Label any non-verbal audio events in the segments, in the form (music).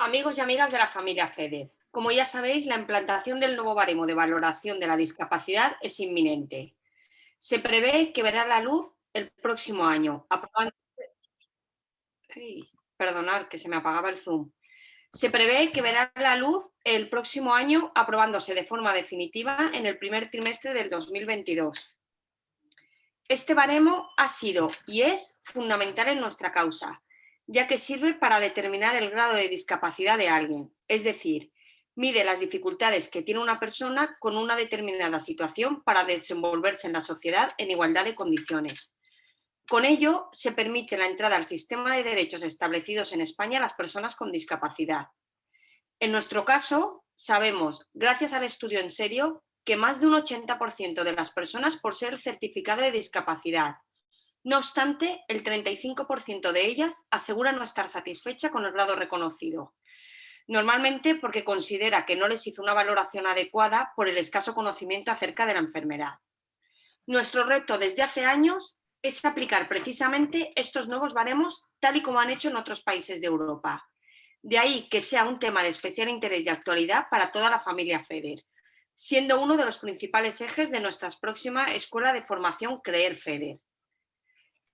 Amigos y amigas de la familia FEDER, como ya sabéis, la implantación del nuevo baremo de valoración de la discapacidad es inminente. Se prevé que verá la luz el próximo año. que se me apagaba el zoom. Se prevé que verá la luz el próximo año aprobándose de forma definitiva en el primer trimestre del 2022. Este baremo ha sido y es fundamental en nuestra causa, ya que sirve para determinar el grado de discapacidad de alguien, es decir, mide las dificultades que tiene una persona con una determinada situación para desenvolverse en la sociedad en igualdad de condiciones. Con ello, se permite la entrada al sistema de derechos establecidos en España a las personas con discapacidad. En nuestro caso, sabemos, gracias al estudio en serio, que más de un 80% de las personas posee el certificado de discapacidad, no obstante, el 35% de ellas asegura no estar satisfecha con el grado reconocido. Normalmente porque considera que no les hizo una valoración adecuada por el escaso conocimiento acerca de la enfermedad. Nuestro reto desde hace años es aplicar precisamente estos nuevos baremos tal y como han hecho en otros países de Europa. De ahí que sea un tema de especial interés y actualidad para toda la familia FEDER, siendo uno de los principales ejes de nuestra próxima Escuela de Formación CREER FEDER.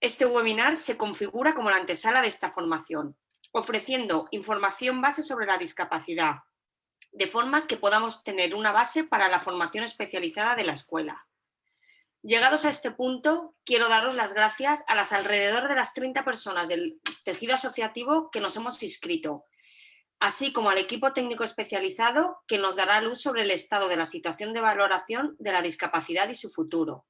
Este webinar se configura como la antesala de esta formación, ofreciendo información base sobre la discapacidad, de forma que podamos tener una base para la formación especializada de la escuela. Llegados a este punto, quiero daros las gracias a las alrededor de las 30 personas del tejido asociativo que nos hemos inscrito, así como al equipo técnico especializado que nos dará luz sobre el estado de la situación de valoración de la discapacidad y su futuro.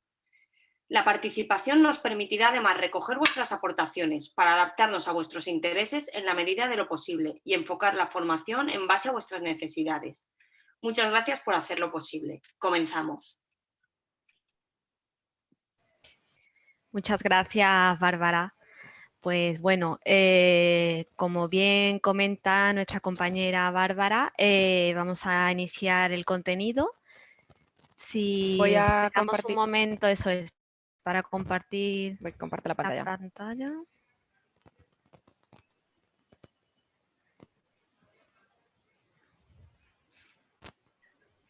La participación nos permitirá además recoger vuestras aportaciones para adaptarnos a vuestros intereses en la medida de lo posible y enfocar la formación en base a vuestras necesidades. Muchas gracias por hacerlo posible. Comenzamos. Muchas gracias, Bárbara. Pues bueno, eh, como bien comenta nuestra compañera Bárbara, eh, vamos a iniciar el contenido. Si Voy a compartir. un momento, eso es, para compartir Voy la pantalla. La pantalla.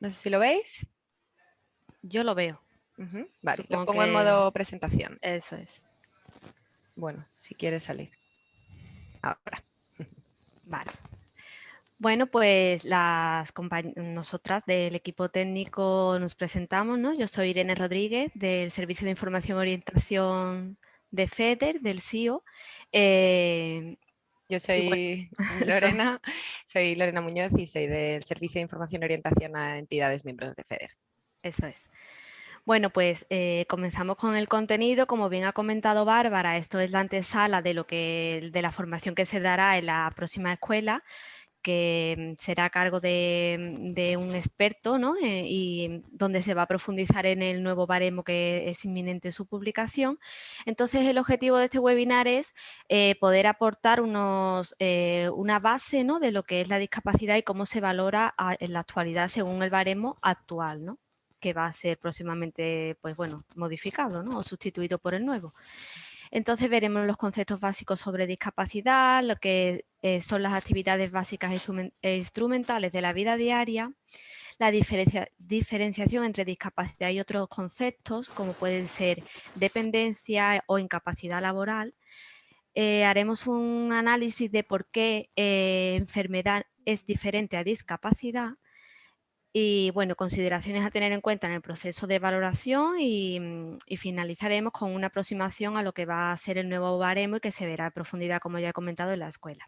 No sé si lo veis. Yo lo veo. Vale, lo pongo en modo presentación. Eso es. Bueno, si quieres salir. Ahora. Vale. Bueno, pues las nosotras del equipo técnico nos presentamos, ¿no? Yo soy Irene Rodríguez del Servicio de Información y Orientación de FEDER, del CIO. Eh, Yo soy (laughs) Lorena, soy Lorena Muñoz y soy del Servicio de Información y Orientación a entidades miembros de FEDER. Eso es. Bueno, pues eh, comenzamos con el contenido. Como bien ha comentado Bárbara, esto es la antesala de, lo que, de la formación que se dará en la próxima escuela que mm, será a cargo de, un experto ¿no? Eh, y donde se va a profundizar en el nuevo baremo que es inminente su publicación. Entonces el objetivo de este webinar es eh, poder aportar unos, eh, una base ¿no? de lo que es la discapacidad y cómo se valora en la actualidad según el baremo actual, ¿no? que va a ser próximamente pues, bueno, modificado ¿no? o sustituido por el nuevo. Entonces veremos los conceptos básicos sobre discapacidad, lo que eh, son las actividades básicas e instrumentales de la vida diaria, la diferenciación entre discapacidad y otros conceptos, como pueden ser dependencia o incapacidad laboral. Eh, haremos un análisis de por qué eh, enfermedad es diferente a discapacidad y bueno, consideraciones a tener en cuenta en el proceso de valoración mm, y, finalizaremos con una aproximación a lo que va a ser el nuevo baremo y que se verá a profundidad, como ya he comentado, en la escuela.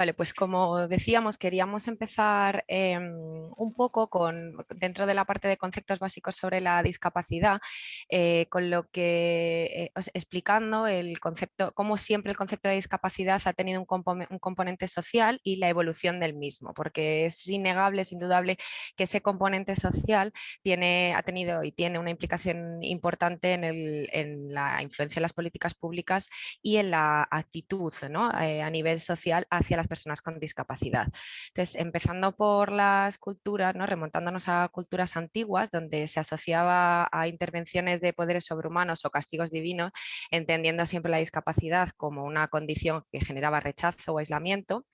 Vale, pues como decíamos, queríamos empezar em, un poco con, dentro de la parte de conceptos básicos sobre la discapacidad, eh, con lo que, eh, explicando el concepto, cómo siempre el concepto de discapacidad ha tenido un, componente social y la evolución del mismo, porque es innegable, es indudable que ese componente social tiene, ha tenido y tiene una implicación importante en, la influencia de las políticas públicas y en la actitud ¿no? Eh, a nivel social hacia las personas con discapacidad. Entonces, empezando por las culturas, ¿no? remontándonos a culturas antiguas, donde se asociaba a intervenciones de poderes sobrehumanos o castigos divinos, entendiendo siempre la discapacidad como una condición que generaba rechazo o aislamiento,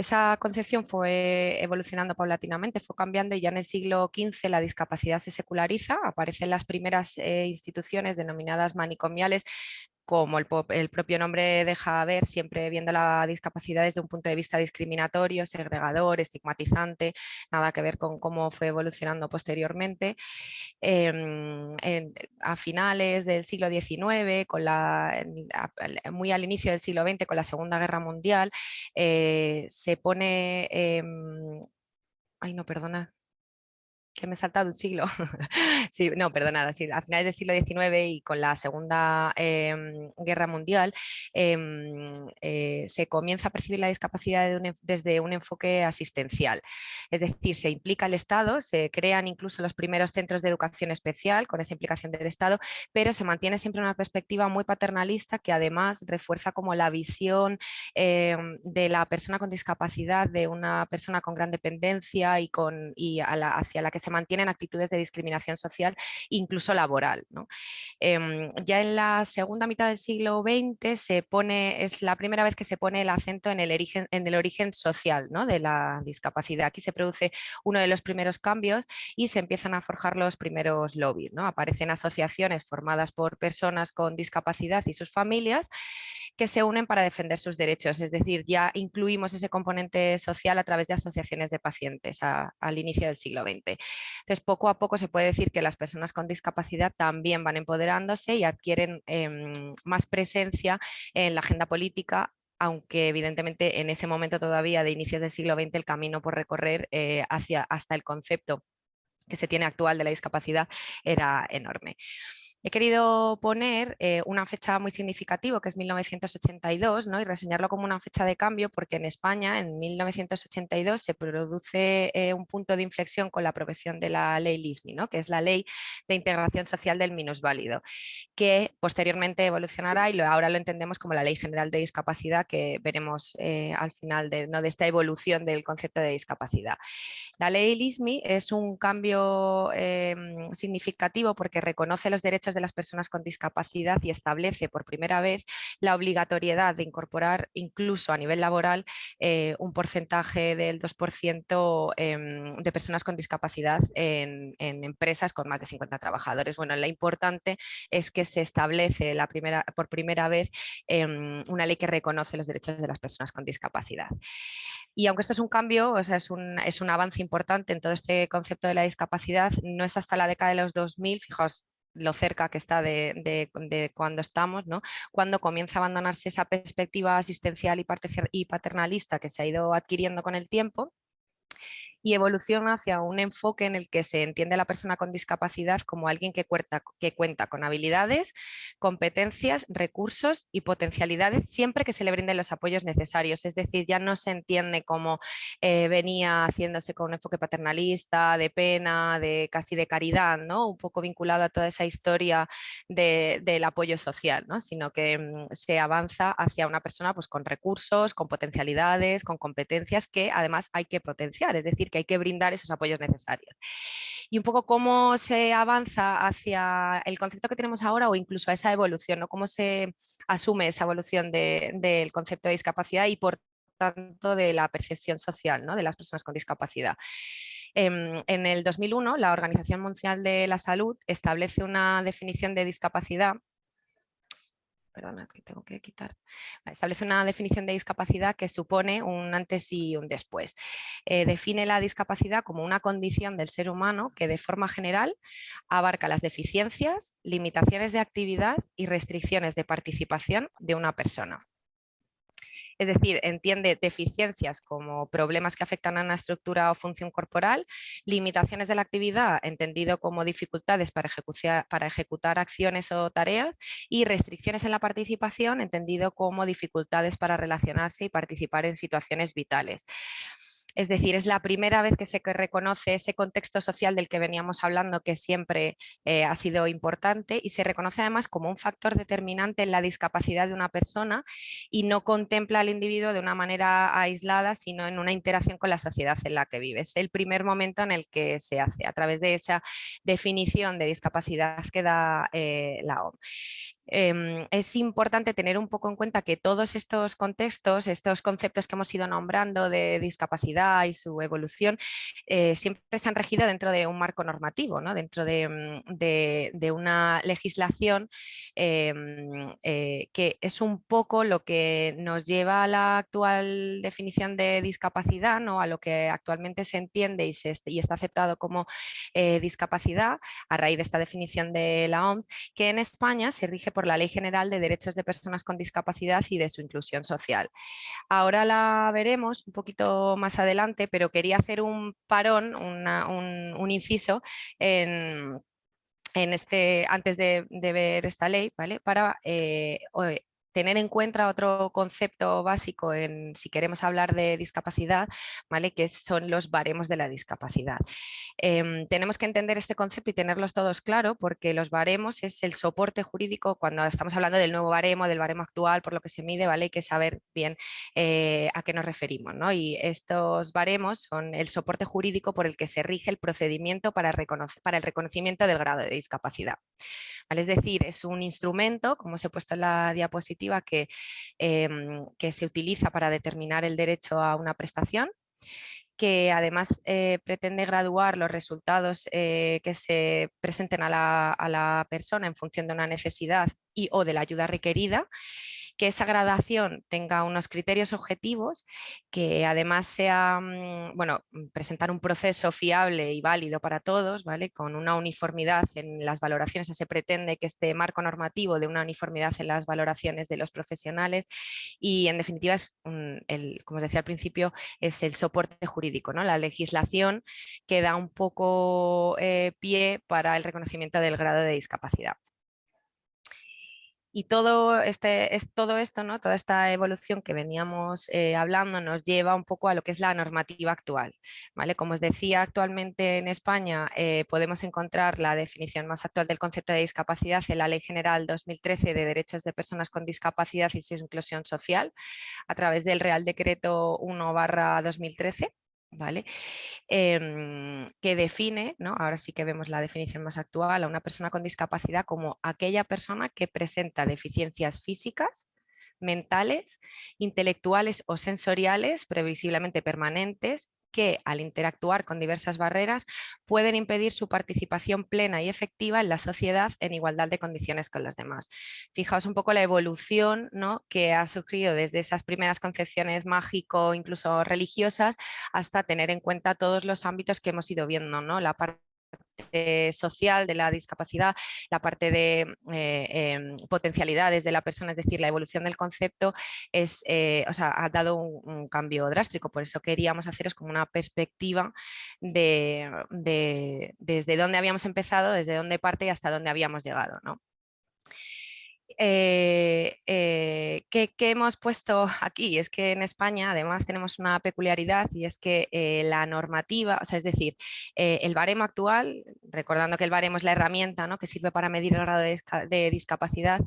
esa concepción fue evolucionando paulatinamente, fue cambiando y ya en el siglo XV la discapacidad se seculariza, aparecen las primeras eh, instituciones denominadas manicomiales como el, propio nombre deja ver, siempre viendo la discapacidad desde un punto de vista discriminatorio, segregador, estigmatizante, nada que ver con cómo fue evolucionando posteriormente. Em, a finales del siglo XIX, con la, muy al inicio del siglo XX, con la Segunda Guerra Mundial, eh, se pone... Em, ay, no, perdona, que me he saltado un siglo. (laughs) sí, no, perdonada, sí, a finales del siglo XIX y con la Segunda em, Guerra Mundial em, eh, se comienza a percibir la discapacidad desde un enfoque asistencial. Es decir, se implica el Estado, se crean incluso los primeros centros de educación especial con esa implicación del Estado, pero se mantiene siempre una perspectiva muy paternalista que además refuerza como la visión em, de la persona con discapacidad, de una persona con gran dependencia y, con, hacia la que se mantienen actitudes de discriminación social, incluso laboral. Em, ya en la segunda mitad del siglo XX se pone, es la primera vez que se pone el acento en el origen, en el origen social de la discapacidad. Aquí se produce uno de los primeros cambios y se empiezan a forjar los primeros lobbies. Aparecen asociaciones formadas por personas con discapacidad y sus familias que se unen para defender sus derechos. Es decir, ya incluimos ese componente social a través de asociaciones de pacientes al inicio del siglo XX. Entonces, poco a poco se puede decir que las personas con discapacidad también van empoderándose y adquieren em, más presencia en la agenda política aunque evidentemente en ese momento todavía de inicios del siglo XX el camino por recorrer eh, hacia, hasta el concepto que se tiene actual de la discapacidad era enorme. He querido poner eh, una fecha muy significativa, que es 1982, ¿no? y reseñarlo como una fecha de cambio, porque en España, en 1982, se produce eh, un punto de inflexión con la aprobación de la ley LISMI, ¿no? que es la Ley de Integración Social del Minusválido, que posteriormente evolucionará y ahora lo entendemos como la Ley General de Discapacidad, que veremos eh, al final de, ¿no? de esta evolución del concepto de discapacidad. La ley LISMI es un cambio em, significativo porque reconoce los derechos de las personas con discapacidad y establece por primera vez la obligatoriedad de incorporar incluso a nivel laboral eh, un porcentaje del 2% em, de personas con discapacidad en, empresas con más de 50 trabajadores. Bueno, lo importante es que se establece la primera, por primera vez em, una ley que reconoce los derechos de las personas con discapacidad. Y aunque esto es un cambio, o sea, es un, es un avance importante en todo este concepto de la discapacidad, no es hasta la década de los 2000, fijaos, lo cerca que está de, cuando estamos, ¿no? cuando comienza a abandonarse esa perspectiva asistencial y paternalista que se ha ido adquiriendo con el tiempo y evoluciona hacia un enfoque en el que se entiende a la persona con discapacidad como alguien que cuenta, que cuenta con habilidades, competencias, recursos y potencialidades siempre que se le brinden los apoyos necesarios. Es decir, ya no se entiende como eh, venía haciéndose con un enfoque paternalista, de pena, de casi de caridad, ¿no? un poco vinculado a toda esa historia del apoyo social, ¿no? sino que mm, se avanza hacia una persona pues, con recursos, con potencialidades, con competencias que además hay que potenciar, es decir, que hay que brindar esos apoyos necesarios. Y un poco cómo se avanza hacia el concepto que tenemos ahora o incluso a esa evolución, cómo se asume esa evolución del concepto de discapacidad y por tanto de la percepción social ¿no? de las personas con discapacidad. Em, en el 2001, la Organización Mundial de la Salud establece una definición de discapacidad perdona, que tengo que quitar, establece una definición de discapacidad que supone un antes y un después. Eh, define la discapacidad como una condición del ser humano que de forma general abarca las deficiencias, limitaciones de actividad y restricciones de participación de una persona. Es decir, entiende deficiencias como problemas que afectan a una estructura o función corporal, limitaciones de la actividad, entendido como dificultades para ejecutar, para ejecutar acciones o tareas, y restricciones en la participación, entendido como dificultades para relacionarse y participar en situaciones vitales. Es decir, es la primera vez que se reconoce ese contexto social del que veníamos hablando que siempre eh, ha sido importante y se reconoce además como un factor determinante en la discapacidad de una persona y no contempla al individuo de una manera aislada, sino en una interacción con la sociedad en la que vive. Es el primer momento en el que se hace a través de esa definición de discapacidad que da eh, la OMS. Em, es importante tener un poco en cuenta que todos estos contextos, estos conceptos que hemos ido nombrando de discapacidad y su evolución, eh, siempre se han regido dentro de un marco normativo, ¿no? dentro de, mm, una legislación em, eh, que es un poco lo que nos lleva a la actual definición de discapacidad, ¿no? a lo que actualmente se entiende y, se, y está aceptado como eh, discapacidad a raíz de esta definición de la OMS, que en España se rige por la Ley General de Derechos de Personas con Discapacidad y de su inclusión social. Ahora la veremos un poquito más adelante, pero quería hacer un parón, un, inciso en, este, antes de, ver esta ley, ¿vale? para eh, tener en cuenta otro concepto básico en, si queremos hablar de discapacidad, ¿vale? que son los baremos de la discapacidad. Em, tenemos que entender este concepto y tenerlos todos claro porque los baremos es el soporte jurídico cuando estamos hablando del nuevo baremo, del baremo actual, por lo que se mide, ¿vale? hay que saber bien eh, a qué nos referimos. ¿no? Y estos baremos son el soporte jurídico por el que se rige el procedimiento para, para el reconocimiento del grado de discapacidad. ¿Vale? Es decir, es un instrumento, como os he puesto en la diapositiva, que, em, que se utiliza para determinar el derecho a una prestación que además eh, pretende graduar los resultados eh, que se presenten a la, a la, persona en función de una necesidad y o de la ayuda requerida que esa gradación tenga unos criterios objetivos, que además sea, mm, bueno, mm, presentar un proceso fiable y válido para todos, ¿vale? Con una uniformidad en las valoraciones, se pretende que este marco normativo de una uniformidad en las valoraciones de los profesionales y en definitiva es, el, como os decía al principio, es el soporte jurídico, ¿no? La legislación que da un poco eh, pie para el reconocimiento del grado de discapacidad. Y todo, este, es, todo esto, ¿no? toda esta evolución que veníamos eh, hablando nos lleva un poco a lo que es la normativa actual. ¿vale? Como os decía, actualmente en España eh, podemos encontrar la definición más actual del concepto de discapacidad en la Ley General 2013 de Derechos de Personas con Discapacidad y su Inclusión Social a través del Real Decreto 1 2013 ¿vale? Em, que define, ¿no? ahora sí que vemos la definición más actual, a una persona con discapacidad como aquella persona que presenta deficiencias físicas, mentales, intelectuales o sensoriales, previsiblemente permanentes, que al interactuar con diversas barreras pueden impedir su participación plena y efectiva en la sociedad en igualdad de condiciones con los demás. Fijaos un poco la evolución ¿no? que ha surgido desde esas primeras concepciones mágico, incluso religiosas, hasta tener en cuenta todos los ámbitos que hemos ido viendo, ¿no? la social de la discapacidad, la parte de eh, em, potencialidades de la persona, es decir, la evolución del concepto es, eh, ha dado un, cambio drástico, por eso queríamos haceros como una perspectiva de, desde dónde habíamos empezado, desde dónde parte y hasta dónde habíamos llegado. ¿no? Eh, eh ¿qué, hemos puesto (laughs) aquí? Es que en España además tenemos una peculiaridad y es que eh, la normativa, o sea, es decir, eh, el baremo actual, recordando que el baremo es la herramienta ¿no? que sirve para medir el grado de, discapacidad,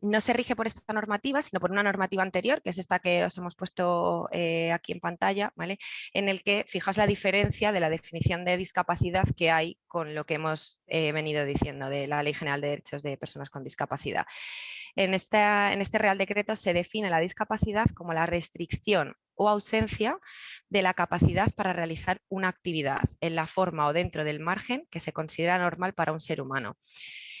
no se rige por esta normativa, sino por una normativa anterior, que es esta que os hemos puesto aquí en pantalla, ¿vale? en el que fijaos la diferencia de la definición de discapacidad que hay con lo que hemos venido diciendo de la Ley General de Derechos de Personas con Discapacidad. En, este Real Decreto se define la discapacidad como la restricción o ausencia de la capacidad para realizar una actividad en la forma o dentro del margen que se considera normal para un ser humano.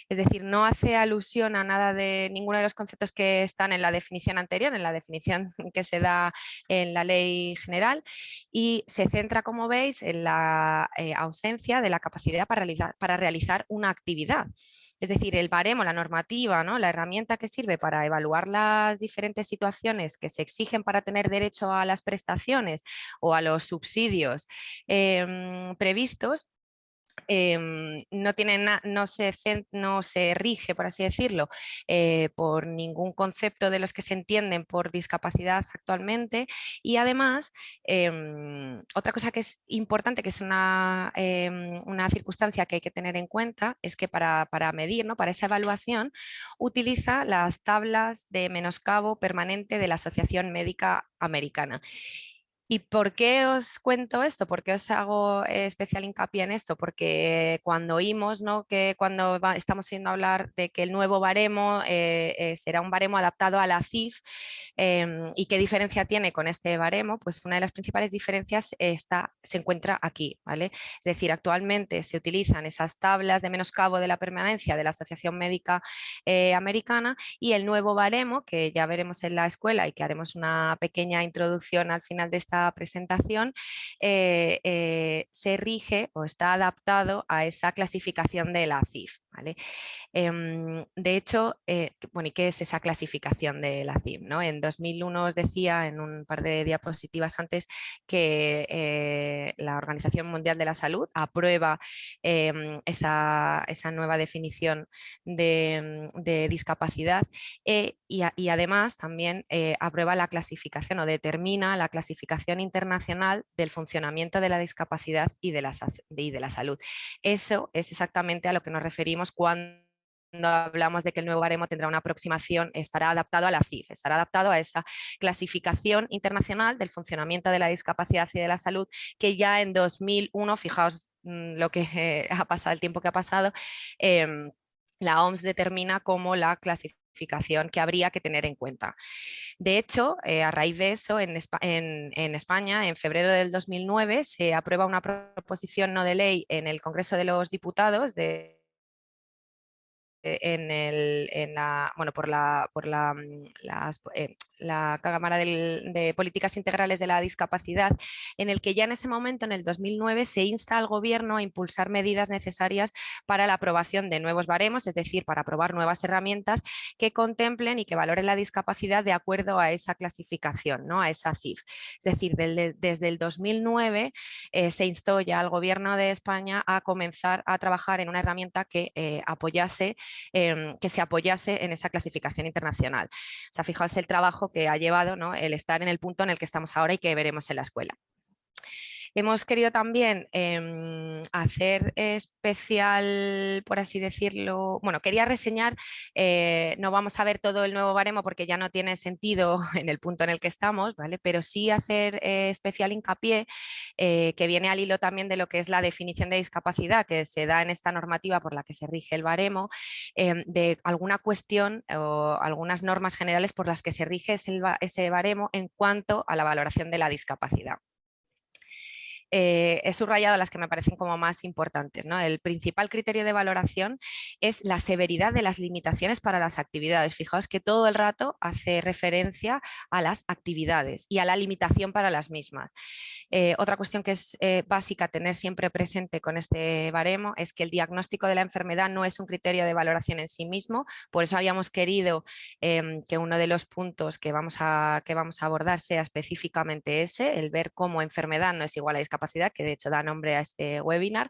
Es decir, no hace alusión a nada de ninguno de los conceptos que están en la definición anterior, en la definición (laughs) que se da en la ley general y se centra, como veis, en la eh, ausencia de la capacidad para realizar una actividad. Es decir, el baremo, la normativa, ¿no? la herramienta que sirve para evaluar las diferentes situaciones que se exigen para tener derecho a las prestaciones o a los subsidios em, previstos, Em, no, tiene no, se, no se rige, por así decirlo, eh, por ningún concepto de los que se entienden por discapacidad actualmente y además em, otra cosa que es importante, que es una, em, una, circunstancia que hay que tener en cuenta, es que para, para medir, ¿no? para esa evaluación, utiliza las tablas de menoscabo permanente de la Asociación Médica Americana. ¿Y por qué os cuento esto? ¿Por qué os hago especial hincapié en esto? Porque cuando oímos ¿no? que cuando estamos oyendo hablar de que el nuevo baremo eh, eh, será un baremo adaptado a la CIF em, y qué diferencia tiene con este baremo, pues una de las principales diferencias está, se encuentra aquí. ¿vale? Es decir, actualmente se utilizan esas tablas de menoscabo de la permanencia de la Asociación Médica eh, Americana y el nuevo baremo, que ya veremos en la escuela y que haremos una pequeña introducción al final de esta presentación eh, eh, se rige o está adaptado a esa clasificación de la CIF. Em, de hecho, eh, bueno, ¿y qué es esa clasificación de la? ¿no? En 2001 os decía en un par de diapositivas antes que la Organización Mundial de la Salud aprueba em, esa, nueva definición de, discapacidad y, y, además también aprueba la clasificación o determina la clasificación internacional del funcionamiento de la discapacidad y de la salud. Eso es exactamente a lo que nos referimos cuando hablamos de que el nuevo baremo tendrá una aproximación, estará adaptado a la CIF, estará adaptado a esa clasificación internacional del funcionamiento de la discapacidad y de la salud que ya en 2001, fijaos mm, lo que ha pasado, el tiempo que ha pasado, em, la OMS determina como la clasificación que habría que tener en cuenta. De hecho, eh, a raíz de eso, en, en, España, en febrero del 2009, se aprueba una proposición no de ley en el Congreso de los Diputados de eh, en, el, en la, bueno, por la, por la, mm, eh, la Cámara de Políticas Integrales de la Discapacidad, en el que ya en ese momento, en el 2009, se insta al Gobierno a impulsar medidas necesarias para la aprobación de nuevos baremos, es decir, para aprobar nuevas herramientas que contemplen y que valoren la discapacidad de acuerdo a esa clasificación, ¿no? a esa CIF. Es decir, desde el 2009 eh, se instó ya al Gobierno de España a comenzar a trabajar en una herramienta que apoyase Em, que se apoyase en esa clasificación internacional. O sea, fijaos el trabajo que ha llevado ¿no? el estar en el punto en el que estamos ahora y que veremos en la escuela. Hemos querido también em, hacer especial, por así decirlo, bueno, quería reseñar, eh, no vamos a ver todo el nuevo baremo porque ya no tiene sentido (laughs) en el punto en el que estamos, ¿vale? pero sí hacer eh, especial hincapié, eh, que viene al hilo también de lo que es la definición de discapacidad que se da en esta normativa por la que se rige el baremo, em, de alguna cuestión o algunas normas generales por las que se rige ese baremo en cuanto a la valoración de la discapacidad eh, he subrayado las que me parecen como más importantes. ¿no? El principal criterio de valoración es la severidad de las limitaciones para las actividades. Fijaos que todo el rato hace referencia a las actividades y a la limitación para las mismas. Eh, otra cuestión que es eh, básica tener siempre presente con este baremo es que el diagnóstico de la enfermedad no es un criterio de valoración en sí mismo, por eso habíamos querido em, que uno de los puntos que vamos, a, que vamos a abordar sea específicamente ese, el ver cómo enfermedad no es igual a discapacidad que de hecho da nombre a este webinar.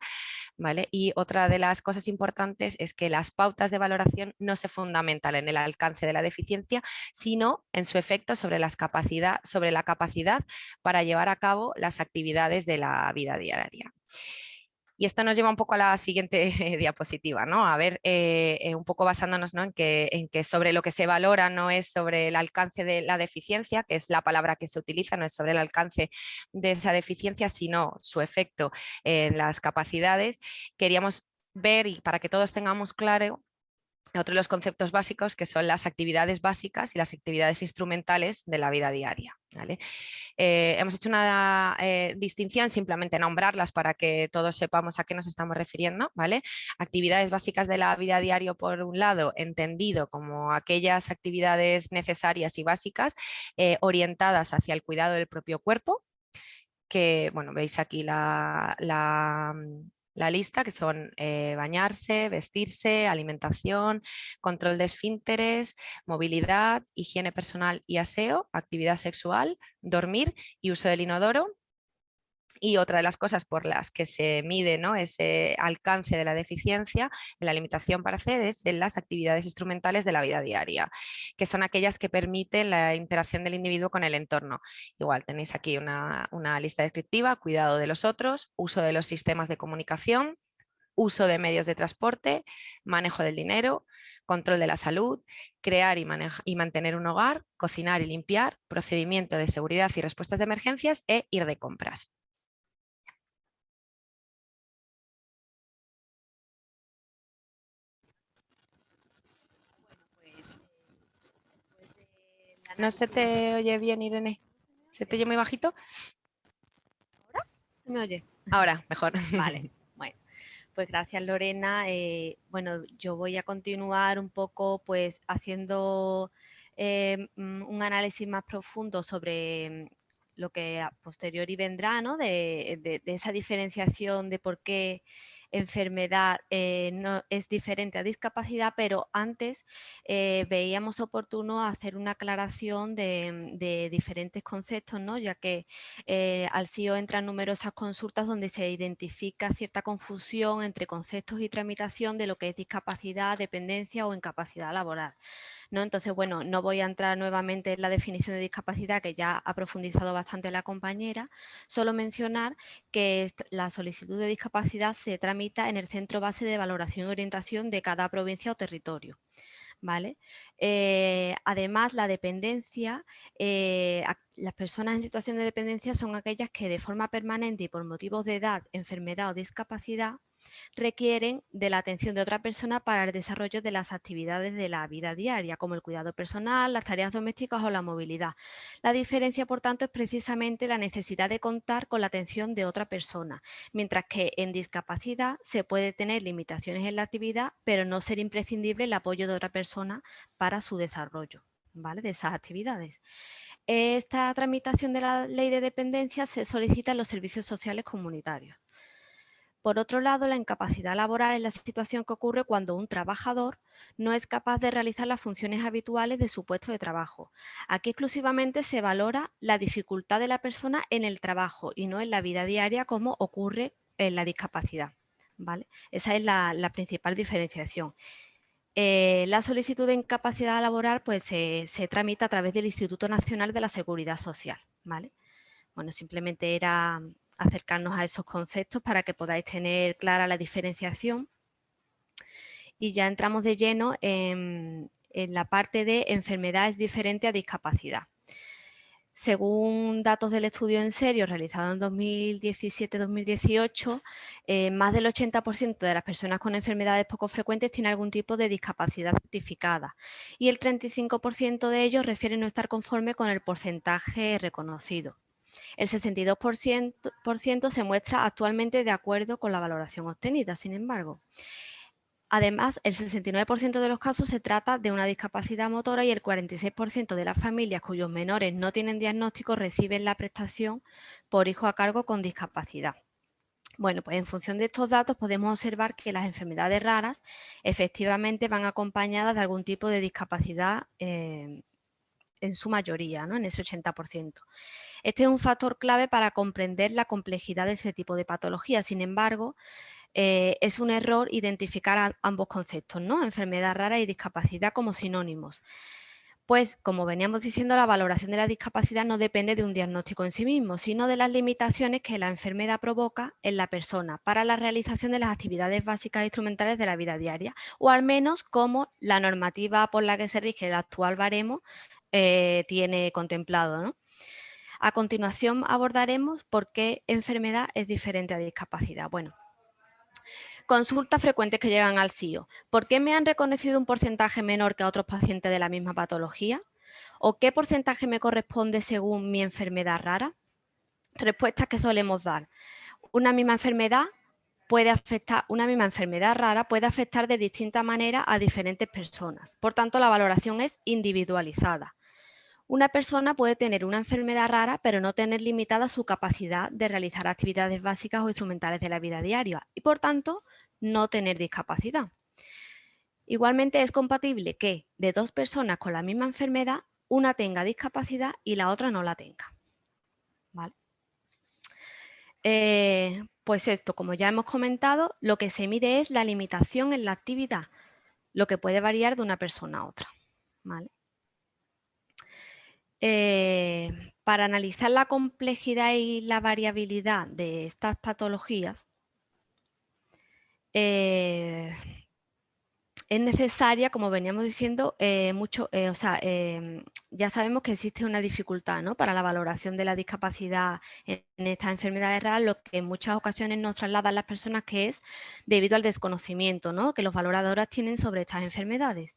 ¿vale? Y otra de las cosas importantes es que las pautas de valoración no se fundamentan en el alcance de la deficiencia, sino en su efecto sobre, las capacidad, sobre la capacidad para llevar a cabo las actividades de la vida diaria. Y esto nos lleva un poco a la siguiente (laughs) diapositiva, ¿no? A ver, eh, eh, un poco basándonos en, que, en que sobre lo que se valora no es sobre el alcance de la deficiencia, que es la palabra que se utiliza, no es sobre el alcance de esa deficiencia, sino su efecto en las capacidades. Queríamos ver, y para que todos tengamos claro, otro de los conceptos básicos que son las actividades básicas y las actividades instrumentales de la vida diaria. Eh, hemos hecho una eh, distinción, simplemente nombrarlas para que todos sepamos a qué nos estamos refiriendo. Actividades básicas de la vida diaria, por un lado, entendido como aquellas actividades necesarias y básicas eh, orientadas hacia el cuidado del propio cuerpo, que bueno, veis aquí la lista, que son eh, bañarse, vestirse, alimentación, control de esfínteres, movilidad, higiene personal y aseo, actividad sexual, dormir y uso del inodoro. Y otra de las cosas por las que se mide ¿no? ese alcance de la deficiencia, la limitación para hacer es en las actividades instrumentales de la vida diaria, que son aquellas que permiten la interacción del individuo con el entorno. Igual tenéis aquí una, una lista descriptiva, cuidado de los otros, uso de los sistemas de comunicación, uso de medios de transporte, manejo del dinero, control de la salud, crear y, y, mantener un hogar, cocinar y limpiar, procedimiento de seguridad y respuestas de emergencias e ir de compras. No se te oye bien, Irene. ¿Se te oye muy bajito? ¿Ahora? ¿Se me oye? Ahora, mejor. (laughs) Vale, bueno. Pues gracias, Lorena. Eh, bueno, yo voy a continuar un poco pues haciendo eh, mm, un análisis más profundo sobre mm, lo que a posteriori vendrá, ¿no? de, de esa diferenciación de por qué enfermedad eh, no, es diferente a discapacidad, pero antes eh, veíamos oportuno hacer una aclaración de, diferentes conceptos, ¿no? ya que eh, al CIO entran numerosas consultas donde se identifica cierta confusión entre conceptos y tramitación de lo que es discapacidad, dependencia o incapacidad laboral. ¿No? Entonces, bueno, no voy a entrar nuevamente en la definición de discapacidad que ya ha profundizado bastante la compañera, solo mencionar que la solicitud de discapacidad se tramita en el centro base de valoración y orientación de cada provincia o territorio. ¿Vale? Eh, además, la dependencia, eh, las personas en situación de dependencia son aquellas que de forma permanente y por motivos de edad, enfermedad o discapacidad requieren de la atención de otra persona para el desarrollo de las actividades de la vida diaria, como el cuidado personal, las tareas domésticas o la movilidad. La diferencia, por tanto, es precisamente la necesidad de contar con la atención de otra persona, mientras que en discapacidad se puede tener limitaciones en la actividad, pero no ser imprescindible el apoyo de otra persona para su desarrollo ¿vale? de esas actividades. Esta tramitación de la ley de dependencia se solicita en los servicios sociales comunitarios. Por otro lado, la incapacidad laboral es la situación que ocurre cuando un trabajador no es capaz de realizar las funciones habituales de su puesto de trabajo. Aquí exclusivamente se valora la dificultad de la persona en el trabajo y no en la vida diaria como ocurre en la discapacidad. ¿vale? Esa es la, principal diferenciación. Eh, la solicitud de incapacidad laboral pues, se, se, tramita a través del Instituto Nacional de la Seguridad Social. ¿vale? Bueno, simplemente era acercarnos a esos conceptos para que podáis tener clara la diferenciación. Y ya entramos de lleno en, la parte de enfermedades diferentes a discapacidad. Según datos del estudio en serio realizado en 2017-2018, eh, más del 80% de las personas con enfermedades poco frecuentes tiene algún tipo de discapacidad certificada y el 35% de ellos refieren no estar conforme con el porcentaje reconocido. El 62% se muestra actualmente de acuerdo con la valoración obtenida, sin embargo. Además, el 69% de los casos se trata de una discapacidad motora y el 46% de las familias cuyos menores no tienen diagnóstico reciben la prestación por hijo a cargo con discapacidad. Bueno, pues en función de estos datos podemos observar que las enfermedades raras efectivamente van acompañadas de algún tipo de discapacidad eh, en su mayoría, ¿no? en ese 80%. Este es un factor clave para comprender la complejidad de ese tipo de patología. Sin embargo, eh, es un error identificar ambos conceptos, ¿no? enfermedad rara y discapacidad como sinónimos. Pues, como veníamos diciendo, la valoración de la discapacidad no depende de un diagnóstico en sí mismo, sino de las limitaciones que la enfermedad provoca en la persona para la realización de las actividades básicas e instrumentales de la vida diaria, o al menos como la normativa por la que se rige el actual baremo eh, tiene contemplado. A continuación abordaremos por qué enfermedad es diferente a discapacidad. Bueno, consultas frecuentes que llegan al CIO. ¿Por qué me han reconocido un porcentaje menor que a otros pacientes de la misma patología? ¿O qué porcentaje me corresponde según mi enfermedad rara? Respuestas que solemos dar. Una misma enfermedad puede afectar, una misma enfermedad rara puede afectar de distinta manera a diferentes personas. Por tanto, la valoración es individualizada. Una persona puede tener una enfermedad rara, pero no tener limitada su capacidad de realizar actividades básicas o instrumentales de la vida diaria y, por tanto, no tener discapacidad. Igualmente es compatible que de dos personas con la misma enfermedad, una tenga discapacidad y la otra no la tenga. Eh, pues esto, como ya hemos comentado, lo que se mide es la limitación en la actividad, lo que puede variar de una persona a otra. Eh, para analizar la complejidad y la variabilidad de estas patologías, eh, es necesaria, como veníamos diciendo, eh, mucho, o sea, ya sabemos que existe una dificultad ¿no? para la valoración de la discapacidad en, estas enfermedades raras, lo que en muchas ocasiones nos trasladan las personas que es debido al desconocimiento ¿no? que los valoradores tienen sobre estas enfermedades.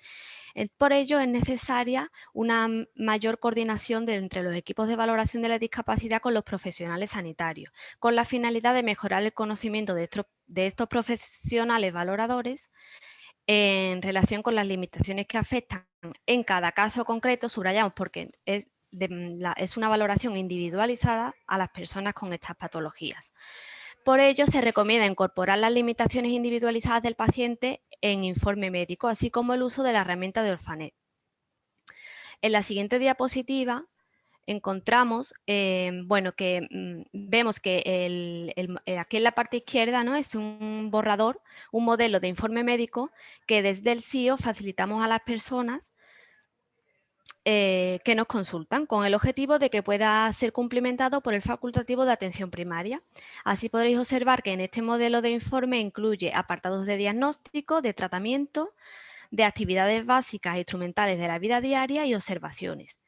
Por ello es necesaria una mayor coordinación entre los equipos de valoración de la discapacidad con los profesionales sanitarios, con la finalidad de mejorar el conocimiento de estos, profesionales valoradores en relación con las limitaciones que afectan en cada caso concreto, subrayamos porque es, una valoración individualizada a las personas con estas patologías. Por ello, se recomienda incorporar las limitaciones individualizadas del paciente en informe médico, así como el uso de la herramienta de Orfanet. En la siguiente diapositiva encontramos, eh, bueno, que mm, vemos que eh, aquí en la parte izquierda ¿no? es un borrador, un modelo de informe médico que desde el CIO facilitamos a las personas eh, que nos consultan con el objetivo de que pueda ser cumplimentado por el facultativo de atención primaria. Así podréis observar que en este modelo de informe incluye apartados de diagnóstico, de tratamiento, de actividades básicas e instrumentales de la vida diaria y observaciones.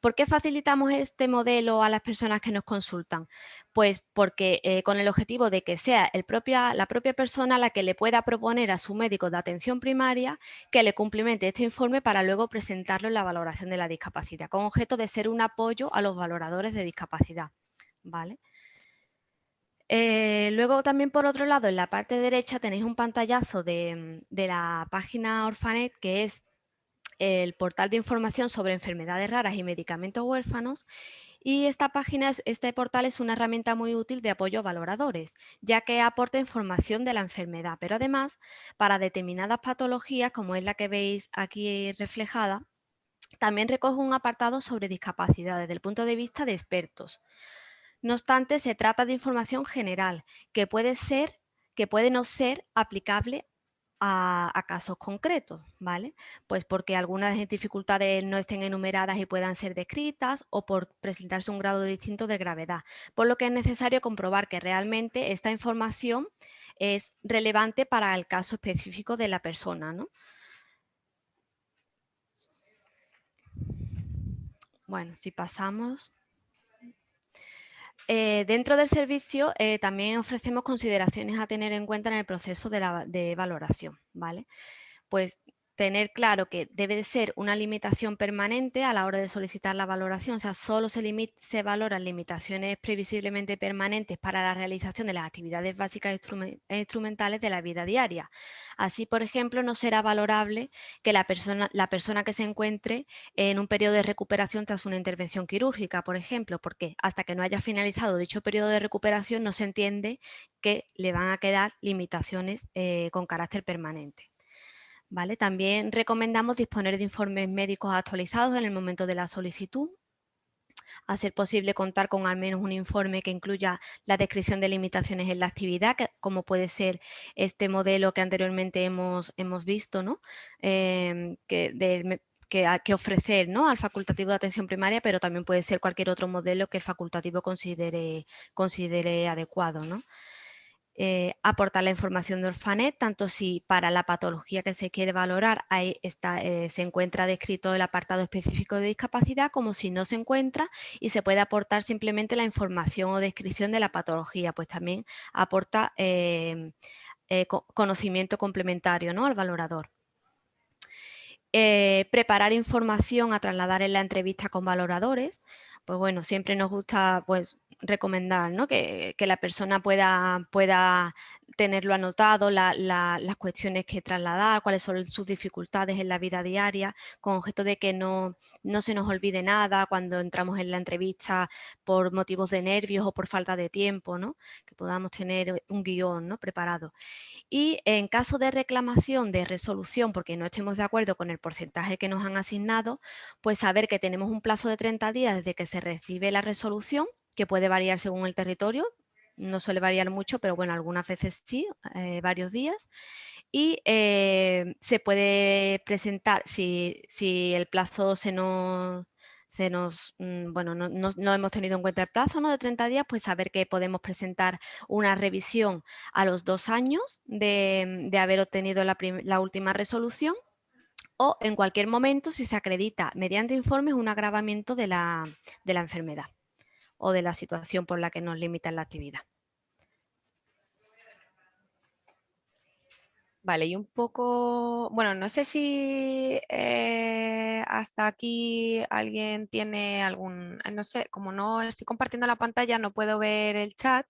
¿Por qué facilitamos este modelo a las personas que nos consultan? Pues porque eh, con el objetivo de que sea la propia persona la que le pueda proponer a su médico de atención primaria que le cumplimente este informe para luego presentarlo en la valoración de la discapacidad, con objeto de ser un apoyo a los valoradores de discapacidad. ¿Vale? Eh, luego también por otro lado en la parte derecha tenéis un pantallazo de la página Orfanet que es el portal de información sobre enfermedades raras y medicamentos huérfanos y esta página, este portal es una herramienta muy útil de apoyo a valoradores, ya que aporta información de la enfermedad, pero además para determinadas patologías, como es la que veis aquí reflejada, también recoge un apartado sobre discapacidad desde el punto de vista de expertos. No obstante, se trata de información general que puede ser que puede no ser aplicable a, casos concretos, ¿vale? Pues porque algunas dificultades no estén enumeradas y puedan ser descritas o por presentarse un grado distinto de gravedad, por lo que es necesario comprobar que realmente esta información es relevante para el caso específico de la persona, ¿no? Bueno, si pasamos... Eh, dentro del servicio eh, también ofrecemos consideraciones a tener en cuenta en el proceso de, la, de valoración. ¿vale? Pues tener claro que debe de ser una limitación permanente a la hora de solicitar la valoración, o sea, solo se, se valoran limitaciones previsiblemente permanentes para la realización de las actividades básicas instrumentales de la vida diaria. Así, por ejemplo, no será valorable que la persona, la persona que se encuentre en un periodo de recuperación tras una intervención quirúrgica, por ejemplo, porque hasta que no haya finalizado dicho periodo de recuperación no se entiende que le van a quedar limitaciones eh, con carácter permanente. También recomendamos disponer de informes médicos actualizados en el momento de la solicitud, hacer posible contar con al menos un informe que incluya la descripción de limitaciones en la actividad, como puede ser este modelo que anteriormente hemos, hemos visto, ¿no? Em, que, que, ofrecer ¿no? al facultativo de atención primaria, pero también puede ser cualquier otro modelo que el facultativo considere, considere adecuado. ¿no? Eh, aportar la información de Orfanet, tanto si para la patología que se quiere valorar eh, se encuentra descrito el apartado específico de discapacidad, como si no se encuentra y se puede aportar simplemente la información o descripción de la patología, pues también aporta eh, conocimiento complementario ¿no? al valorador. preparar información a trasladar en la entrevista con valoradores, pues bueno, siempre nos gusta pues, recomendar ¿no? que, la persona pueda, pueda tenerlo anotado, las cuestiones que trasladar, cuáles son sus dificultades en la vida diaria, con objeto de que no, no se nos olvide nada cuando entramos en la entrevista por motivos de nervios o por falta de tiempo, ¿no? que podamos tener un guion preparado. Y en caso de reclamación de resolución, porque no estemos de acuerdo con el porcentaje que nos han asignado, pues saber que tenemos un plazo de 30 días desde que se recibe la resolución, que puede variar según el territorio, no suele variar mucho, pero bueno, algunas veces sí, eh, varios días. Y eh, se puede presentar, si, si el plazo se nos, se nos, mm, bueno, no, no, hemos tenido en cuenta el plazo ¿no? de 30 días, pues saber que podemos presentar una revisión a los dos años de, de haber obtenido la, la, última resolución o en cualquier momento si se acredita mediante informes un agravamiento de la, de la enfermedad o de la situación por la que nos limitan la actividad. Vale, y un poco, bueno, no sé si eh, hasta aquí alguien tiene algún, eh, no sé, como no estoy compartiendo la pantalla, no puedo ver el chat.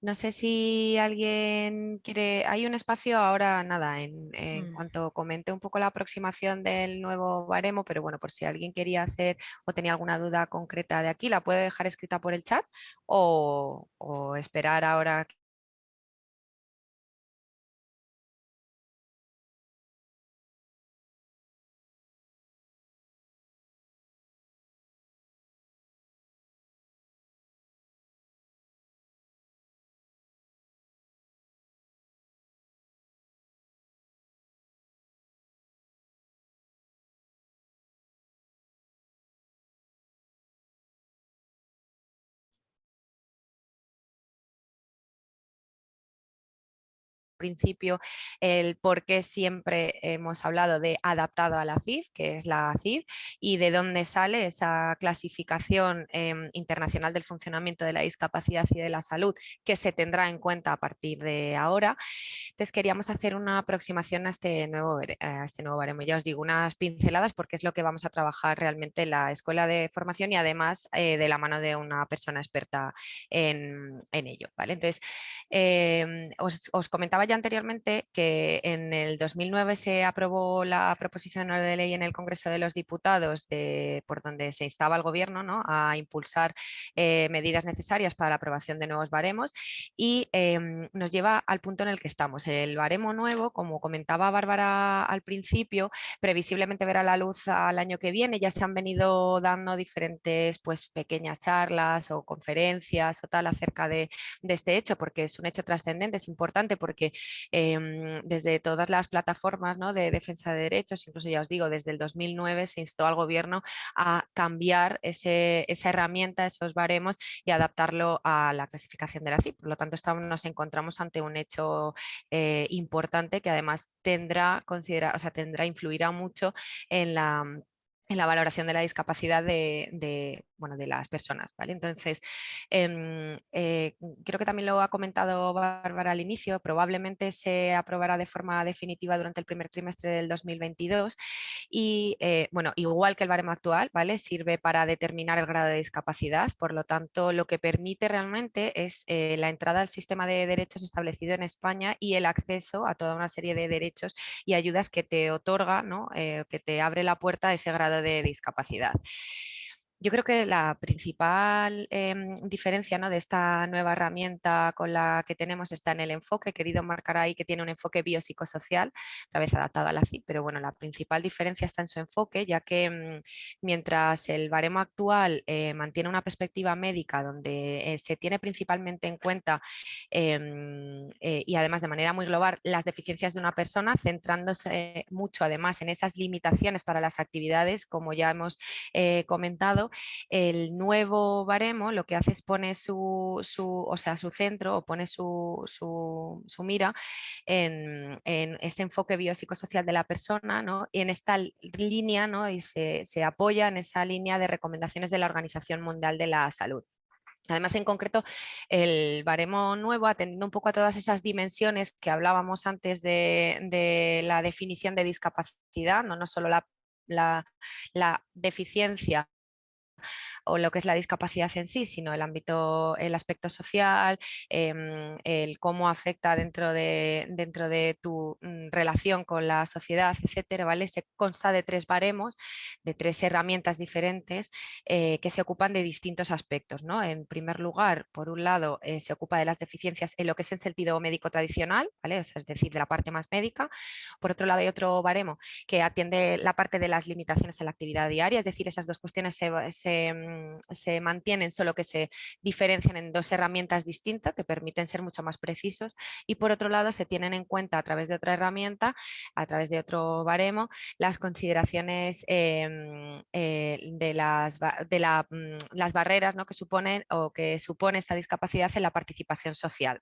No sé si alguien quiere, hay un espacio ahora, nada, en, en mm. cuanto comente un poco la aproximación del nuevo baremo, pero bueno, por si alguien quería hacer o tenía alguna duda concreta de aquí, la puede dejar escrita por el chat o, o esperar ahora principio el por qué siempre hemos hablado de adaptado a la CIF, que es la CIF, y de dónde sale esa clasificación em, internacional del funcionamiento de la discapacidad y de la salud que se tendrá en cuenta a partir de ahora. Entonces queríamos hacer una aproximación a este nuevo, a este nuevo baremo. Ya os digo, unas pinceladas porque es lo que vamos a trabajar realmente en la escuela de formación y además eh, de la mano de una persona experta en, ello. ¿vale? Entonces, em, os, os comentaba anteriormente que en el 2009 se aprobó la proposición de ley en el Congreso de los Diputados de, por donde se instaba al Gobierno ¿no? a impulsar eh, medidas necesarias para la aprobación de nuevos baremos y em, nos lleva al punto en el que estamos. El baremo nuevo, como comentaba Bárbara al principio, previsiblemente verá la luz al año que viene. Ya se han venido dando diferentes pues, pequeñas charlas o conferencias o tal acerca de, de este hecho, porque es un hecho trascendente, es importante porque Em, desde todas las plataformas de defensa de derechos, incluso ya os digo, desde el 2009 se instó al gobierno a cambiar esa herramienta, esos baremos y adaptarlo a la clasificación de la CIP. Por lo tanto, estamos, nos encontramos ante un hecho eh, importante que además tendrá, considera, o sea, tendrá, influirá mucho en la en la valoración de la discapacidad de, bueno, de las personas. ¿vale? Entonces, em, eh, creo que también lo ha comentado Bárbara al inicio, probablemente se aprobará de forma definitiva durante el primer trimestre del 2022 y, eh, bueno, igual que el baremo actual, ¿vale? sirve para determinar el grado de discapacidad, por lo tanto, lo que permite realmente es eh, la entrada al sistema de derechos establecido en España y el acceso a toda una serie de derechos y ayudas que te otorga, ¿no? que te abre la puerta a ese grado de discapacidad. Yo creo que la principal em, diferencia ¿no? de esta nueva herramienta con la que tenemos está en el enfoque. He querido marcar ahí que tiene un enfoque biopsicosocial, otra vez adaptado a la CIP, pero bueno, la principal diferencia está en su enfoque, ya que mm, mientras el baremo actual eh, mantiene una perspectiva médica donde eh, se tiene principalmente en cuenta em, eh, y además de manera muy global las deficiencias de una persona, centrándose mucho además en esas limitaciones para las actividades, como ya hemos comentado, el nuevo baremo lo que hace es pone su, o sea, su centro o pone su, su, mira en, ese enfoque biopsicosocial de la persona ¿no? y en esta línea ¿no? y se, se apoya en esa línea de recomendaciones de la Organización Mundial de la Salud. Además, en concreto, el baremo nuevo, atendiendo un poco a todas esas dimensiones que hablábamos antes de, la definición de discapacidad, no, no solo la, la deficiencia o lo que es la discapacidad en sí, sino el ámbito, el aspecto social, em, el cómo afecta dentro de, dentro de tu mm, relación con la sociedad, etcétera, ¿vale? Se consta de tres baremos, de tres herramientas diferentes eh, que se ocupan de distintos aspectos, ¿no? En primer lugar, por un lado, eh, se ocupa de las deficiencias en lo que es el sentido médico tradicional, ¿vale? es decir, de la parte más médica. Por otro lado, hay otro baremo que atiende la parte de las limitaciones en la actividad diaria, es decir, esas dos cuestiones se se, mantienen, solo que se diferencian en dos herramientas distintas que permiten ser mucho más precisos y por otro lado se tienen en cuenta a través de otra herramienta, a través de otro baremo, las consideraciones em, eh, de, las, de mm, las barreras ¿no? que suponen o que supone esta discapacidad en la participación social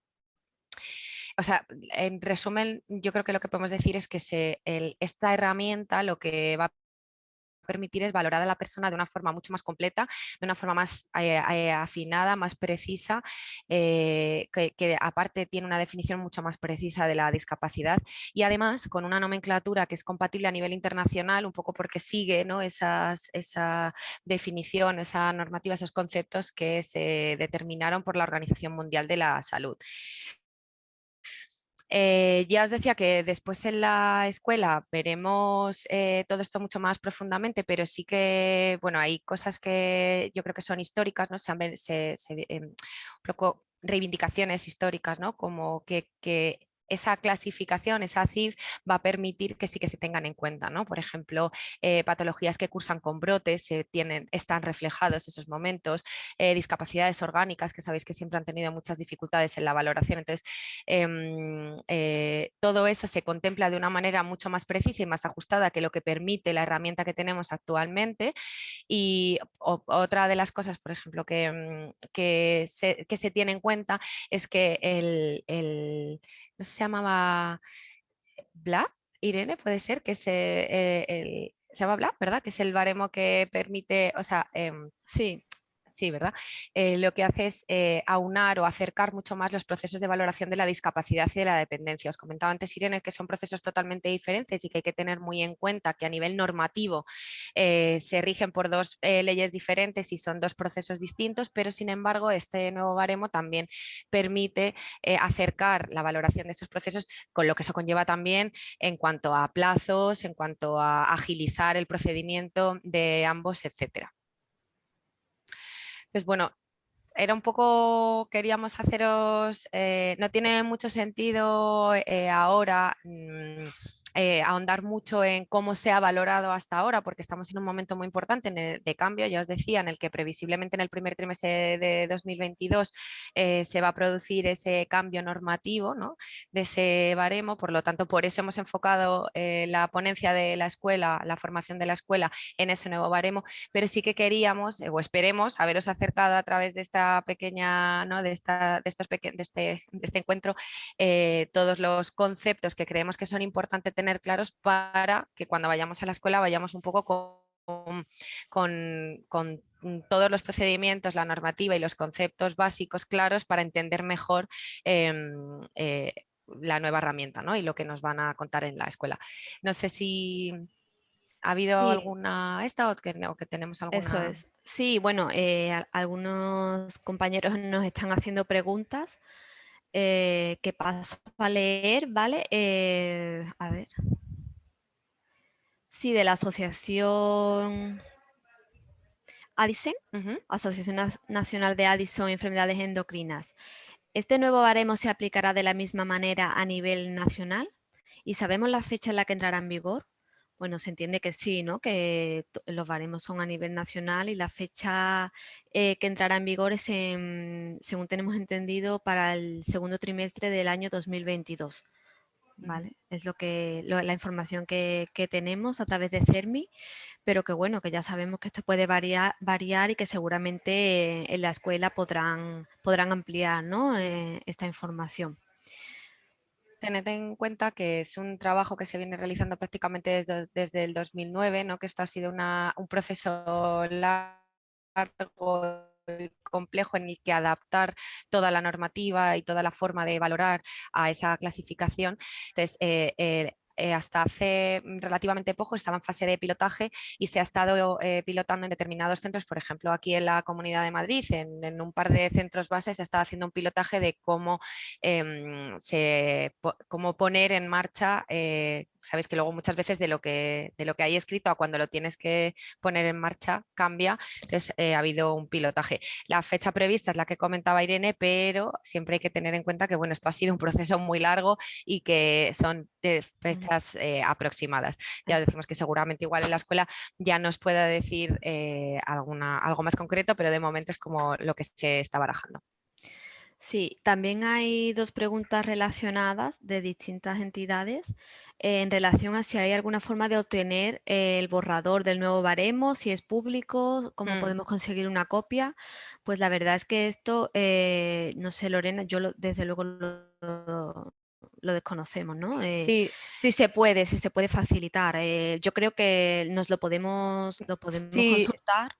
o sea, en resumen, yo creo que lo que podemos decir es que se, esta herramienta lo que va a permitir es valorar a la persona de una forma mucho más completa, de una forma más eh, eh, afinada, más precisa, eh, que, aparte tiene una definición mucho más precisa de la discapacidad y además con una nomenclatura que es compatible a nivel internacional, un poco porque sigue ¿no? Esas, esa definición, esa normativa, esos conceptos que se determinaron por la Organización Mundial de la Salud. Eh, ya os decía que después en la escuela veremos eh, todo esto mucho más profundamente, pero sí que, bueno, hay cosas que yo creo que son históricas, ¿no? Se, se, em, reivindicaciones históricas, ¿no? Como que esa clasificación, esa CIF, va a permitir que sí que se tengan en cuenta. ¿no? Por ejemplo, eh, patologías que cursan con brotes, tienen, están reflejados esos momentos, eh, discapacidades orgánicas, que sabéis que siempre han tenido muchas dificultades en la valoración. Entonces, em, eh, todo eso se contempla de una manera mucho más precisa y más ajustada que lo que permite la herramienta que tenemos actualmente. Y otra de las cosas, por ejemplo, que, mm, que, se, tiene en cuenta es que el no se llamaba Bla, Irene, puede ser, que se, eh, el, se llama Bla, ¿verdad? Que es el baremo que permite, o sea, em, sí, sí, ¿verdad? Eh, lo que hace es eh, aunar o acercar mucho más los procesos de valoración de la discapacidad y de la dependencia. Os comentaba antes, Irene, que son procesos totalmente diferentes y que hay que tener muy en cuenta que a nivel normativo eh, se rigen por dos leyes diferentes y son dos procesos distintos, pero sin embargo este nuevo baremo también permite acercar la valoración de esos procesos con lo que eso conlleva también en cuanto a plazos, en cuanto a agilizar el procedimiento de ambos, etcétera. Entonces, bueno, era un poco, queríamos haceros, eh, no tiene mucho sentido eh, ahora mm, eh, ahondar mucho en cómo se ha valorado hasta ahora, porque estamos en un momento muy importante de cambio, ya os decía, en el que previsiblemente en el primer trimestre de 2022 eh, se va a producir ese cambio normativo ¿no? de ese baremo, por lo tanto, por eso hemos enfocado eh, la ponencia de la escuela, la formación de la escuela en ese nuevo baremo, pero sí que queríamos o esperemos haberos acercado a través de esta pequeña, ¿no? de, esta, de, estos de, este, de este encuentro, todos los conceptos que creemos que son importantes tener claros para que cuando vayamos a la escuela vayamos un poco con, con, todos los procedimientos, la normativa y los conceptos básicos claros para entender mejor em, eh, la nueva herramienta ¿no? y lo que nos van a contar en la escuela. No sé si ha habido alguna esta o que, que, tenemos alguna. Eso es. Sí, bueno, eh, algunos compañeros nos están haciendo preguntas eh, que paso a leer, ¿vale? Eh, a ver. Sí, de la asociación Addison, Asociación Nacional de Addison Enfermedades Endocrinas. ¿Este nuevo baremo se aplicará de la misma manera a nivel nacional? ¿Y sabemos la fecha en la que entrará en vigor? Bueno, se entiende que sí, ¿no? que los baremos son a nivel nacional y la fecha eh, que entrará en vigor es, según tenemos entendido, para el segundo trimestre del año 2022. ¿vale? Es lo que, la información que, tenemos a través de CERMI, pero que bueno, que ya sabemos que esto puede variar, variar y que seguramente en la escuela podrán, podrán ampliar ¿no? Eh, esta información tened en cuenta que es un trabajo que se viene realizando prácticamente desde, el 2009, ¿no? que esto ha sido un proceso largo y complejo en el que adaptar toda la normativa y toda la forma de valorar a esa clasificación. Entonces, eh, eh, eh, hasta hace relativamente poco estaba en fase de pilotaje y se ha estado eh, pilotando en determinados centros, por ejemplo aquí en la Comunidad de Madrid, en, un par de centros bases se está haciendo un pilotaje de cómo, em, cómo poner en marcha eh, sabéis que luego muchas veces de lo que, de lo que hay escrito a cuando lo tienes que poner en marcha cambia, entonces ha habido un pilotaje. La fecha prevista es la que comentaba Irene, pero siempre hay que tener en cuenta que bueno, esto ha sido un proceso muy largo y que son de fecha fechas eh, aproximadas. Ya decimos que seguramente igual en la escuela ya nos pueda decir eh, alguna, algo más concreto, pero de momento es como lo que se está barajando. Sí, también hay dos preguntas relacionadas de distintas entidades en relación a si hay alguna forma de obtener el borrador del nuevo baremo, si es público, cómo Mm. podemos conseguir una copia. Pues la verdad es que esto, eh, no sé Lorena, yo lo- desde luego lo, lo desconocemos, ¿no? Eh, Sí, si se puede, si se puede facilitar. eh, yo creo que nos lo podemos, lo podemos Sí. consultar.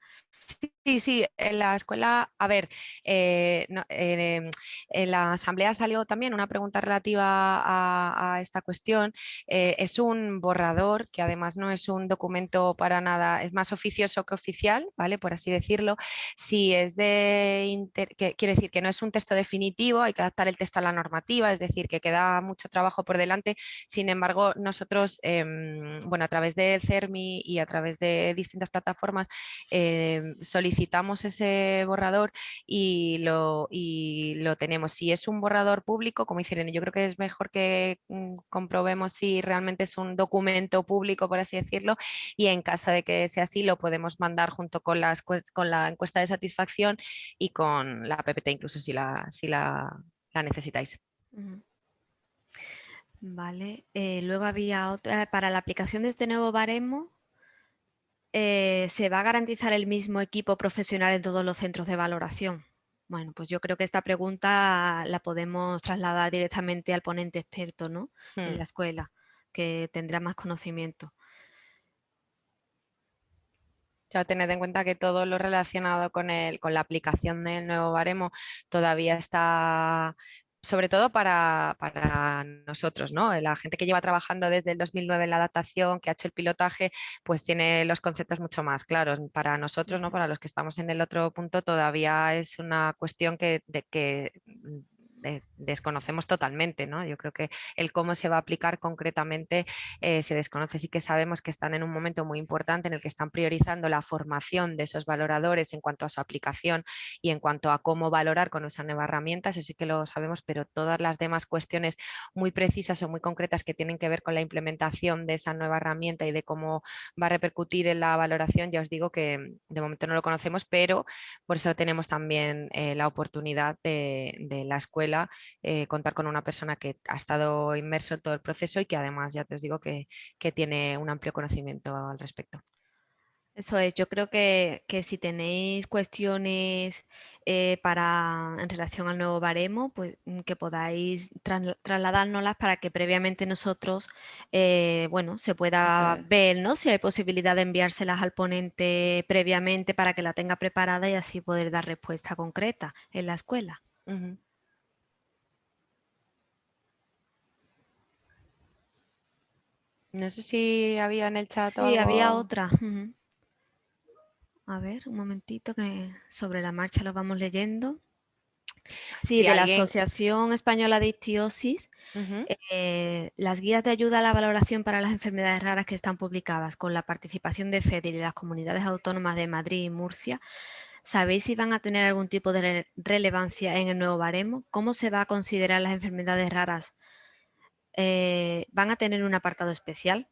Sí, sí, en la escuela, a ver, eh, eh, en la asamblea salió también una pregunta relativa a, esta cuestión. Eh, es un borrador que además no es un documento para nada, es más oficioso que oficial, ¿vale? Por así decirlo. Si es de, que, quiere decir que no es un texto definitivo, hay que adaptar el texto a la normativa, es decir, que queda mucho trabajo por delante. Sin embargo, nosotros, em, bueno, a través del CERMI y a través de distintas plataformas, em, solicitamos ese borrador y lo, y lo tenemos. Si es un borrador público, como hicieron, yo creo que es mejor que mm, comprobemos si realmente es un documento público, por así decirlo, y en caso de que sea así, lo podemos mandar junto con, las, con la encuesta de satisfacción y con la PPT, incluso si la, si la, la necesitáis. Vale, eh, luego había otra, para la aplicación de este nuevo baremo, eh, ¿se va a garantizar el mismo equipo profesional en todos los centros de valoración? Bueno, pues yo creo que esta pregunta la podemos trasladar directamente al ponente experto ¿no? en Hmm. la escuela, que tendrá más conocimiento. Ya tened en cuenta que todo lo relacionado con, el, con la aplicación del nuevo baremo todavía está, sobre todo para, para nosotros, ¿no? La gente que lleva trabajando desde el 2009 en la adaptación, que ha hecho el pilotaje, pues tiene los conceptos mucho más claros. Para nosotros, ¿no? Para los que estamos en el otro punto, todavía es una cuestión que, de que de- desconocemos totalmente, ¿no? Yo creo que el cómo se va a aplicar concretamente eh, se desconoce. Sí que sabemos que están en un momento muy importante en el que están priorizando la formación de esos valoradores en cuanto a su aplicación y en cuanto a cómo valorar con esa nueva herramienta, eso sí que lo sabemos, pero todas las demás cuestiones muy precisas o muy concretas que tienen que ver con la implementación de esa nueva herramienta y de cómo va a repercutir en la valoración, ya os digo que de momento no lo conocemos, pero por eso tenemos también eh, la oportunidad de la escuela eh, contar con una persona que ha estado inmerso en todo el proceso y que además ya te os digo que, que tiene un amplio conocimiento al respecto. Eso es, yo creo que, que si tenéis cuestiones eh, para, en relación al nuevo baremo, pues mm, que podáis trasla- trasladárnoslas para que previamente nosotros, eh, bueno, se pueda es. ver, ¿no? Si hay posibilidad de enviárselas al ponente previamente para que la tenga preparada y así poder dar respuesta concreta en la escuela. No sé si había en el chat o Sí, había otra. A ver, un momentito que sobre la marcha lo vamos leyendo. Sí, Si de la Asociación Española de Ictiosis, eh, las guías de ayuda a la valoración para las enfermedades raras que están publicadas con la participación de FEDER y las comunidades autónomas de Madrid y Murcia, ¿sabéis si van a tener algún tipo de re- relevancia en el nuevo baremo? ¿Cómo se va a considerar las enfermedades raras? Eh, ¿Van a tener un apartado especial?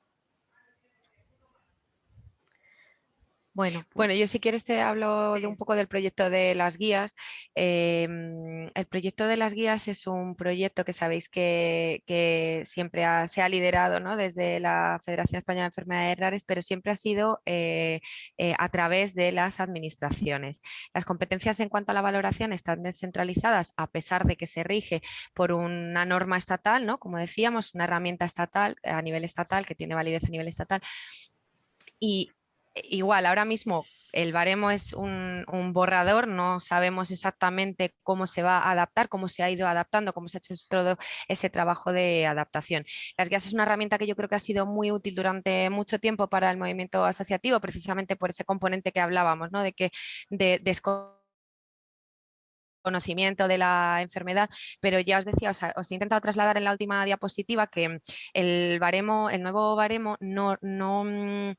Bueno, pues, Bueno, yo si quieres te hablo de un poco del proyecto de las guías. Em, el proyecto de las guías es un proyecto que sabéis que, que siempre ha- se ha liderado ¿no? desde la Federación Española de Enfermedades Raras, pero siempre ha sido eh, eh, a través de las administraciones. Las competencias en cuanto a la valoración están descentralizadas a pesar de que se rige por una norma estatal, ¿no? como decíamos, una herramienta estatal a nivel estatal que tiene validez a nivel estatal. Y igual, ahora mismo el baremo es un, borrador, no sabemos exactamente cómo se va a adaptar, cómo se ha ido adaptando, cómo se ha hecho todo ese trabajo de adaptación. Las guías es una herramienta que yo creo que ha sido muy útil durante mucho tiempo para el movimiento asociativo, precisamente por ese componente que hablábamos, ¿no? de que de, conocimiento de la enfermedad, pero ya os decía, os he intentado trasladar en la última diapositiva que el baremo, el nuevo baremo no, no, mm,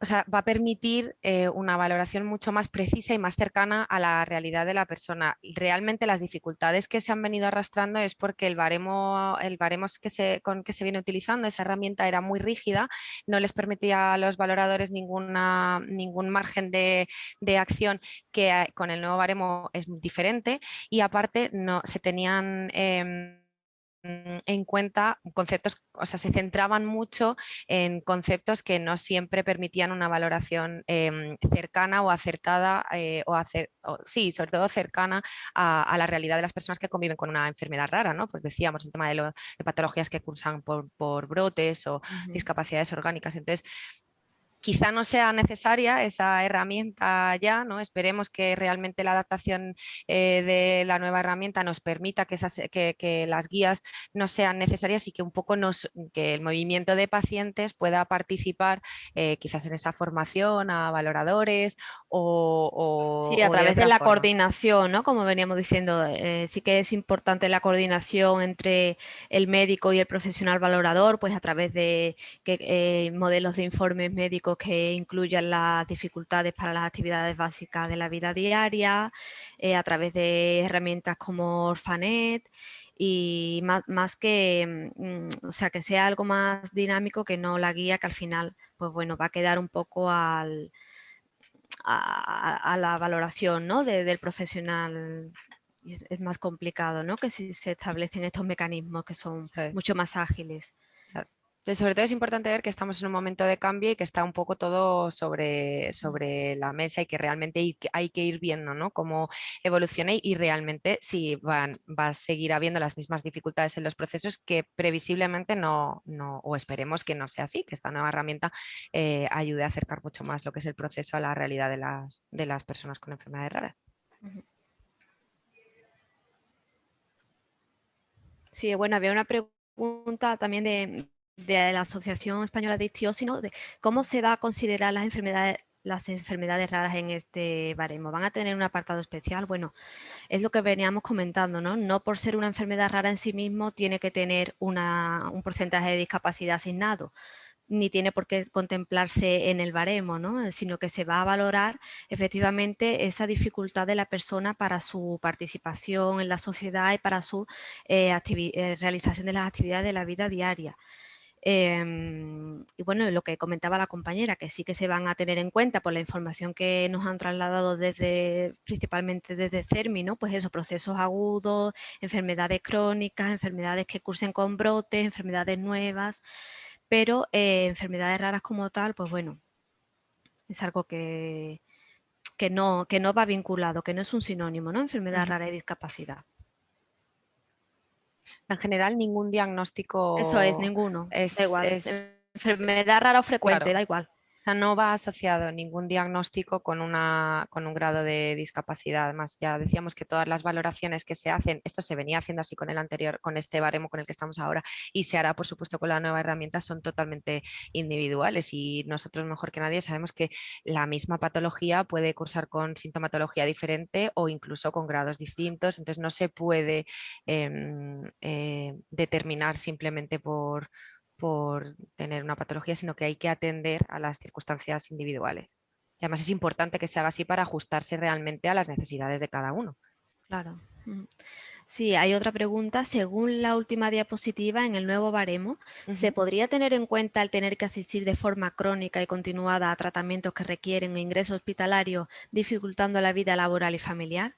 o sea, va a permitir eh, una valoración mucho más precisa y más cercana a la realidad de la persona. Realmente las dificultades que se han venido arrastrando es porque el baremo, el baremo que se, con que se viene utilizando, esa herramienta era muy rígida, no les permitía a los valoradores ninguna, ningún margen de, acción que eh, con el nuevo baremo es diferente y aparte no, se tenían... Em, en cuenta conceptos, o sea, se centraban mucho en conceptos que no siempre permitían una valoración em, cercana o acertada, eh, o, sí, sobre todo cercana a, la realidad de las personas que conviven con una enfermedad rara, ¿no? Pues decíamos, el tema de, patologías que cursan por, brotes o discapacidades orgánicas. Entonces, quizá no sea necesaria esa herramienta ya, ¿no? esperemos que realmente la adaptación eh, de la nueva herramienta nos permita que, esas, que, las guías no sean necesarias y que un poco nos, que el movimiento de pacientes pueda participar eh, quizás en esa formación a valoradores o... sí, a través de, la coordinación, ¿no? como veníamos diciendo, eh, sí que es importante la coordinación entre el médico y el profesional valorador, pues a través de que, modelos de informes médicos que incluyan las dificultades para las actividades básicas de la vida diaria, eh, a través de herramientas como Orfanet y más, que, mm, o sea, que sea algo más dinámico que no la guía que al final pues bueno, va a quedar un poco al, a, la valoración ¿no? del profesional es, más complicado, ¿no? Que si se establecen estos mecanismos que son mucho más ágiles sobre todo es importante ver que estamos en un momento de cambio y que está un poco todo sobre, sobre la mesa y que realmente hay que ir viendo ¿no? cómo evoluciona y realmente si van, va a seguir habiendo las mismas dificultades en los procesos que previsiblemente no, no o esperemos que no sea así, que esta nueva herramienta eh, ayude a acercar mucho más lo que es el proceso a la realidad de las, de las personas con enfermedades raras. Sí, bueno, había una pregunta también de, de la Asociación Española de Ichthyosis, de cómo se va a considerar las enfermedades, las enfermedades raras en este baremo. ¿Van a tener un apartado especial? Bueno, es lo que veníamos comentando, ¿no? No por ser una enfermedad rara en sí mismo tiene que tener una, un porcentaje de discapacidad asignado ni tiene por qué contemplarse en el baremo, ¿no? sino que se va a valorar efectivamente esa dificultad de la persona para su participación en la sociedad y para su eh, eh, realización de las actividades de la vida diaria. Em, y bueno, lo que comentaba la compañera, que sí que se van a tener en cuenta por la información que nos han trasladado desde, principalmente desde CERMI, ¿no? Pues esos procesos agudos, enfermedades crónicas, enfermedades que cursen con brotes, enfermedades nuevas, pero eh, enfermedades raras como tal, pues bueno, es algo que, que, no, que no va vinculado, que no es un sinónimo, ¿no? Enfermedad rara y discapacidad. En general, ningún diagnóstico... Eso es, ninguno. Es, igual. Enfermedad rara o frecuente, da igual no va asociado ningún diagnóstico con, una, con un grado de discapacidad. Además, ya decíamos que todas las valoraciones que se hacen, esto se venía haciendo así con el anterior, con este baremo con el que estamos ahora y se hará por supuesto con la nueva herramienta, son totalmente individuales y nosotros mejor que nadie sabemos que la misma patología puede cursar con sintomatología diferente o incluso con grados distintos, entonces no se puede em, eh, determinar simplemente por por tener una patología, sino que hay que atender a las circunstancias individuales. Y además es importante que se haga así para ajustarse realmente a las necesidades de cada uno. Claro. Sí, hay otra pregunta. Según la última diapositiva, en el nuevo baremo, ¿se podría tener en cuenta el tener que asistir de forma crónica y continuada a tratamientos que requieren ingreso hospitalario, dificultando la vida laboral y familiar?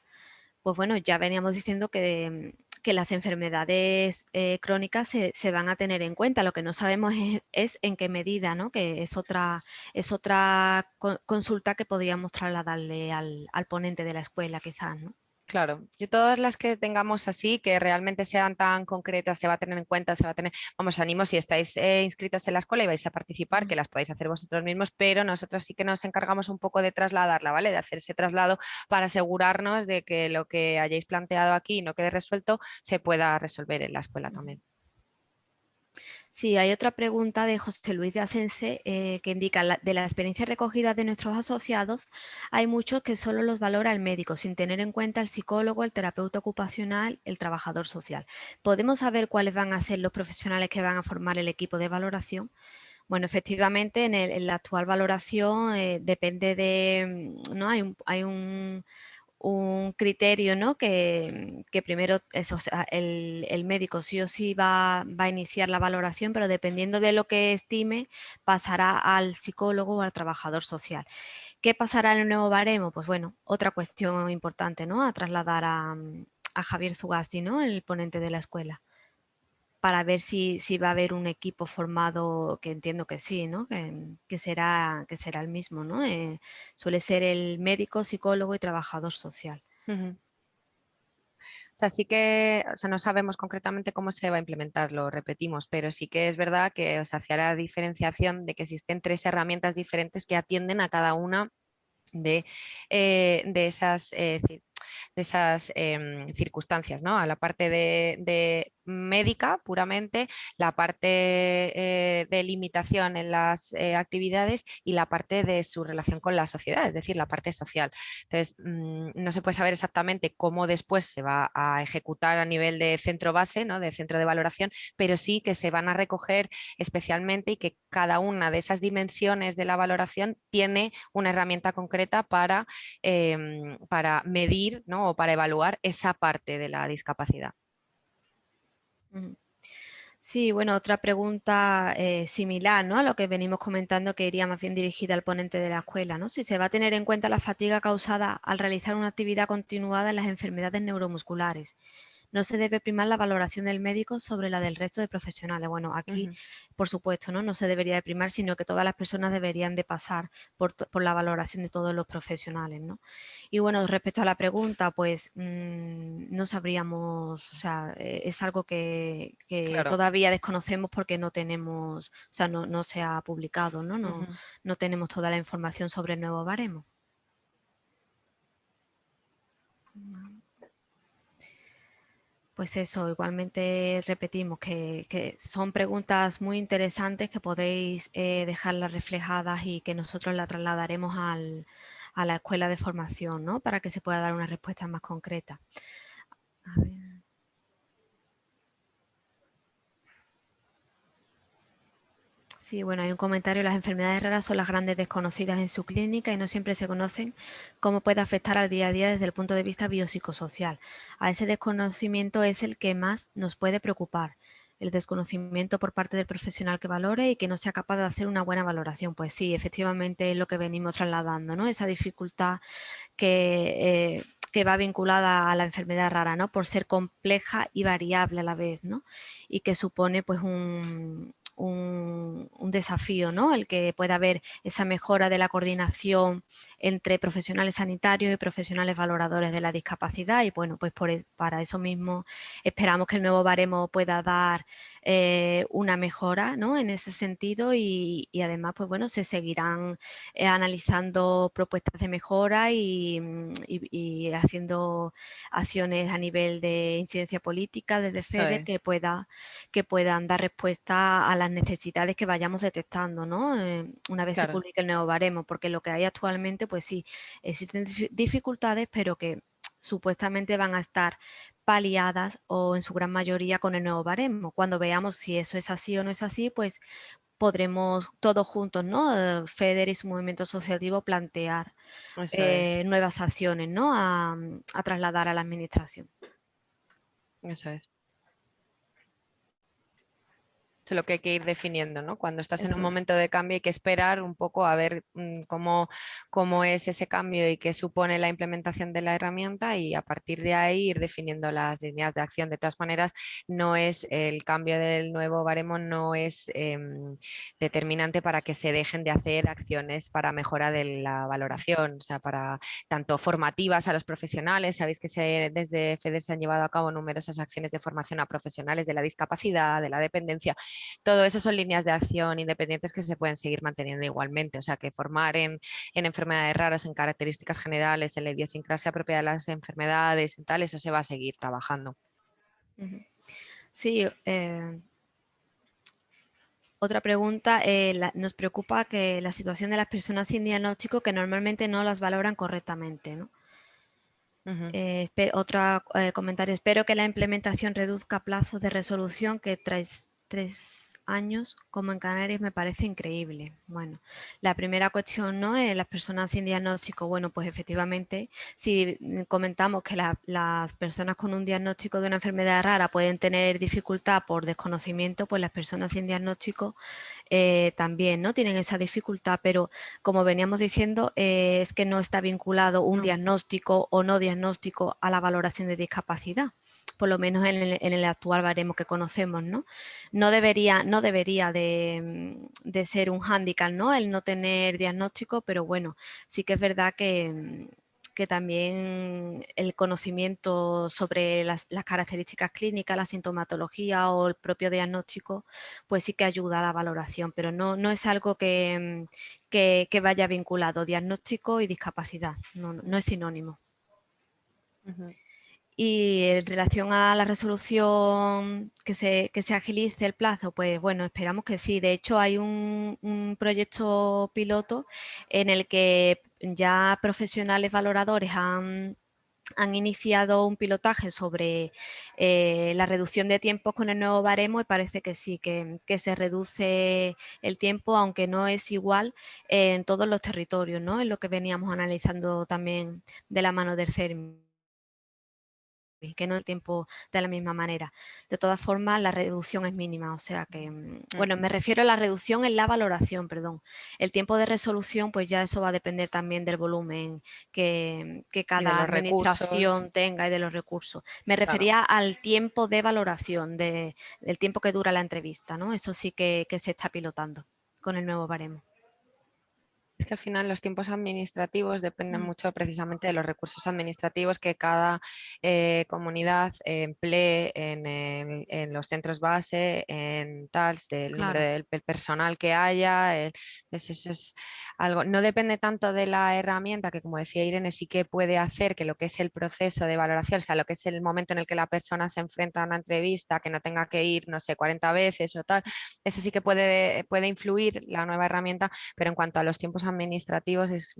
Pues bueno, ya veníamos diciendo que que las enfermedades eh, crónicas se, van a tener en cuenta. Lo que no sabemos es, en qué medida, ¿no? que es otra, es otra consulta que podríamos trasladarle al, al ponente de la escuela quizás. ¿no? Claro, y todas las que tengamos así, que realmente sean tan concretas, se va a tener en cuenta, se va a tener, vamos, ánimo si estáis eh, inscritos en la escuela y vais a participar, que las podéis hacer vosotros mismos, pero nosotros sí que nos encargamos un poco de trasladarla, ¿vale? De hacer ese traslado para asegurarnos de que lo que hayáis planteado aquí no quede resuelto, se pueda resolver en la escuela también. Sí, hay otra pregunta de José Luis de Asense eh, que indica de la experiencia recogida de nuestros asociados, hay muchos que solo los valora el médico, sin tener en cuenta el psicólogo, el terapeuta ocupacional, el trabajador social. ¿Podemos saber cuáles van a ser los profesionales que van a formar el equipo de valoración? Bueno, efectivamente, en, la actual valoración eh, depende de, mm, ¿no? Hay un, hay un, criterio, ¿no? Que, primero el, médico sí o sí va, va, a iniciar la valoración, pero dependiendo de lo que estime, pasará al psicólogo o al trabajador social. ¿Qué pasará en el nuevo baremo? Pues bueno, otra cuestión importante, ¿no? A trasladar a, mm, a Javier Zugasti, ¿no? El ponente de la escuela para ver si, va a haber un equipo formado, que entiendo que sí, que, será, el mismo. ¿no? Eh, suele ser el médico, psicólogo y trabajador social. O sea, sí que, o no sabemos concretamente cómo se va a implementar, lo repetimos, pero sí que es verdad que se hacía la diferenciación de que existen tres herramientas diferentes que atienden a cada una de, eh, esas eh, em, circunstancias. A la parte de, médica puramente, la parte eh, de limitación en las eh, actividades y la parte de su relación con la sociedad, es decir, la parte social. Entonces, mm, no se puede saber exactamente cómo después se va a ejecutar a nivel de centro base, ¿no? de centro de valoración, pero sí que se van a recoger especialmente y que cada una de esas dimensiones de la valoración tiene una herramienta concreta para, em, para medir o para evaluar esa parte de la discapacidad. Sí, bueno, otra pregunta eh, similar ¿no? a lo que venimos comentando que iría más bien dirigida al ponente de la escuela. ¿no? Si se va a tener en cuenta la fatiga causada al realizar una actividad continuada en las enfermedades neuromusculares no se debe primar la valoración del médico sobre la del resto de profesionales. Bueno, aquí, por supuesto, ¿no? no se debería de primar, sino que todas las personas deberían de pasar por, la valoración de todos los profesionales. ¿no? Y bueno, respecto a la pregunta, pues mm, no sabríamos, o sea, eh, es algo que, todavía desconocemos porque no tenemos, o sea, no, se ha publicado, ¿no? No, no tenemos toda la información sobre el nuevo baremo. Pues eso, igualmente repetimos que, son preguntas muy interesantes que podéis eh, dejarlas reflejadas y que nosotros las trasladaremos a la escuela de formación, ¿no? Para que se pueda dar una respuesta más concreta. A ver. Sí, bueno, hay un comentario. Las enfermedades raras son las grandes desconocidas en su clínica y no siempre se conocen cómo puede afectar al día a día desde el punto de vista biopsicosocial. A ese desconocimiento es el que más nos puede preocupar. El desconocimiento por parte del profesional que valore y que no sea capaz de hacer una buena valoración. Pues sí, efectivamente es lo que venimos trasladando, ¿no? Esa dificultad que... Eh, que va vinculada a la enfermedad rara, ¿no? Por ser compleja y variable a la vez, ¿no? Y que supone pues un, un, desafío, ¿no? El que pueda haber esa mejora de la coordinación entre profesionales sanitarios y profesionales valoradores de la discapacidad y bueno, pues por, e, para eso mismo esperamos que el nuevo baremo pueda dar eh, una mejora ¿no? en ese sentido y, además pues bueno, se seguirán eh, analizando propuestas de mejora mm, y, haciendo acciones a nivel de incidencia política desde FEDER que, pueda, que puedan dar respuesta a las necesidades que vayamos detectando ¿no? Eh, una vez se publique el nuevo baremo, porque lo que hay actualmente pues sí, existen dificultades, pero que supuestamente van a estar paliadas o en su gran mayoría con el nuevo baremo. Cuando veamos si eso es así o no es así, pues podremos todos juntos, ¿no? FEDER y su movimiento asociativo plantear eh, nuevas acciones, ¿no? A, a trasladar a la administración. Eso es lo que hay que ir definiendo, ¿no? Cuando estás en un momento de cambio hay que esperar un poco a ver mm, cómo, cómo es ese cambio y qué supone la implementación de la herramienta y a partir de ahí ir definiendo las líneas de acción. De todas maneras, no es el cambio del nuevo baremo no es em, determinante para que se dejen de hacer acciones para mejora de la valoración, o sea, para tanto formativas a los profesionales, sabéis que se, desde FEDER se han llevado a cabo numerosas acciones de formación a profesionales de la discapacidad, de la dependencia todo eso son líneas de acción independientes que se pueden seguir manteniendo igualmente, o sea que formar en, enfermedades raras, en características generales, en la idiosincrasia propia de las enfermedades, en tal, eso se va a seguir trabajando. Sí, eh, otra pregunta, eh, nos preocupa que la situación de las personas sin diagnóstico que normalmente no las valoran correctamente. ¿no? Eh, otro comentario, espero que la implementación reduzca plazos de resolución que traes tres años como en Canarias me parece increíble. Bueno, la primera cuestión, ¿no? Es las personas sin diagnóstico. Bueno, pues efectivamente, si comentamos que las personas con un diagnóstico de una enfermedad rara pueden tener dificultad por desconocimiento, pues las personas sin diagnóstico eh, también, ¿no? Tienen esa dificultad, pero como veníamos diciendo, eh, es que no está vinculado un diagnóstico o no diagnóstico a la valoración de discapacidad por lo menos en el, actual baremo que conocemos, ¿no? No debería, no debería de, ser un hándicap, ¿no? El no tener diagnóstico, pero bueno, sí que es verdad que, también el conocimiento sobre las, características clínicas, la sintomatología o el propio diagnóstico, pues sí que ayuda a la valoración, pero no, no es algo que, vaya vinculado, diagnóstico y discapacidad, no, es sinónimo. Y en relación a la resolución que se, que se agilice el plazo, pues bueno, esperamos que sí. De hecho, hay un, proyecto piloto en el que ya profesionales valoradores han, iniciado un pilotaje sobre eh, la reducción de tiempos con el nuevo baremo y parece que sí, que, se reduce el tiempo, aunque no es igual en todos los territorios, ¿no? Es lo que veníamos analizando también de la mano del CERMI que no el tiempo de la misma manera. De todas formas, la reducción es mínima, o sea que, mm, bueno, me refiero a la reducción en la valoración, perdón. El tiempo de resolución, pues ya eso va a depender también del volumen que, cada administración tenga y de los recursos. Me refería al tiempo de valoración, de, del tiempo que dura la entrevista, ¿no? Eso sí que, que se está pilotando con el nuevo baremo. Es que al final los tiempos administrativos dependen mm. mucho precisamente de los recursos administrativos que cada eh, comunidad emplee en, los centros base, en tal, del número del, personal que haya. es algo, no depende tanto de la herramienta que, como decía Irene, sí que puede hacer que lo que es el proceso de valoración, o sea, lo que es el momento en el que la persona se enfrenta a una entrevista, que no tenga que ir, no sé, 40 veces o tal, eso sí que puede, puede influir la nueva herramienta, pero en cuanto a los tiempos administrativos es,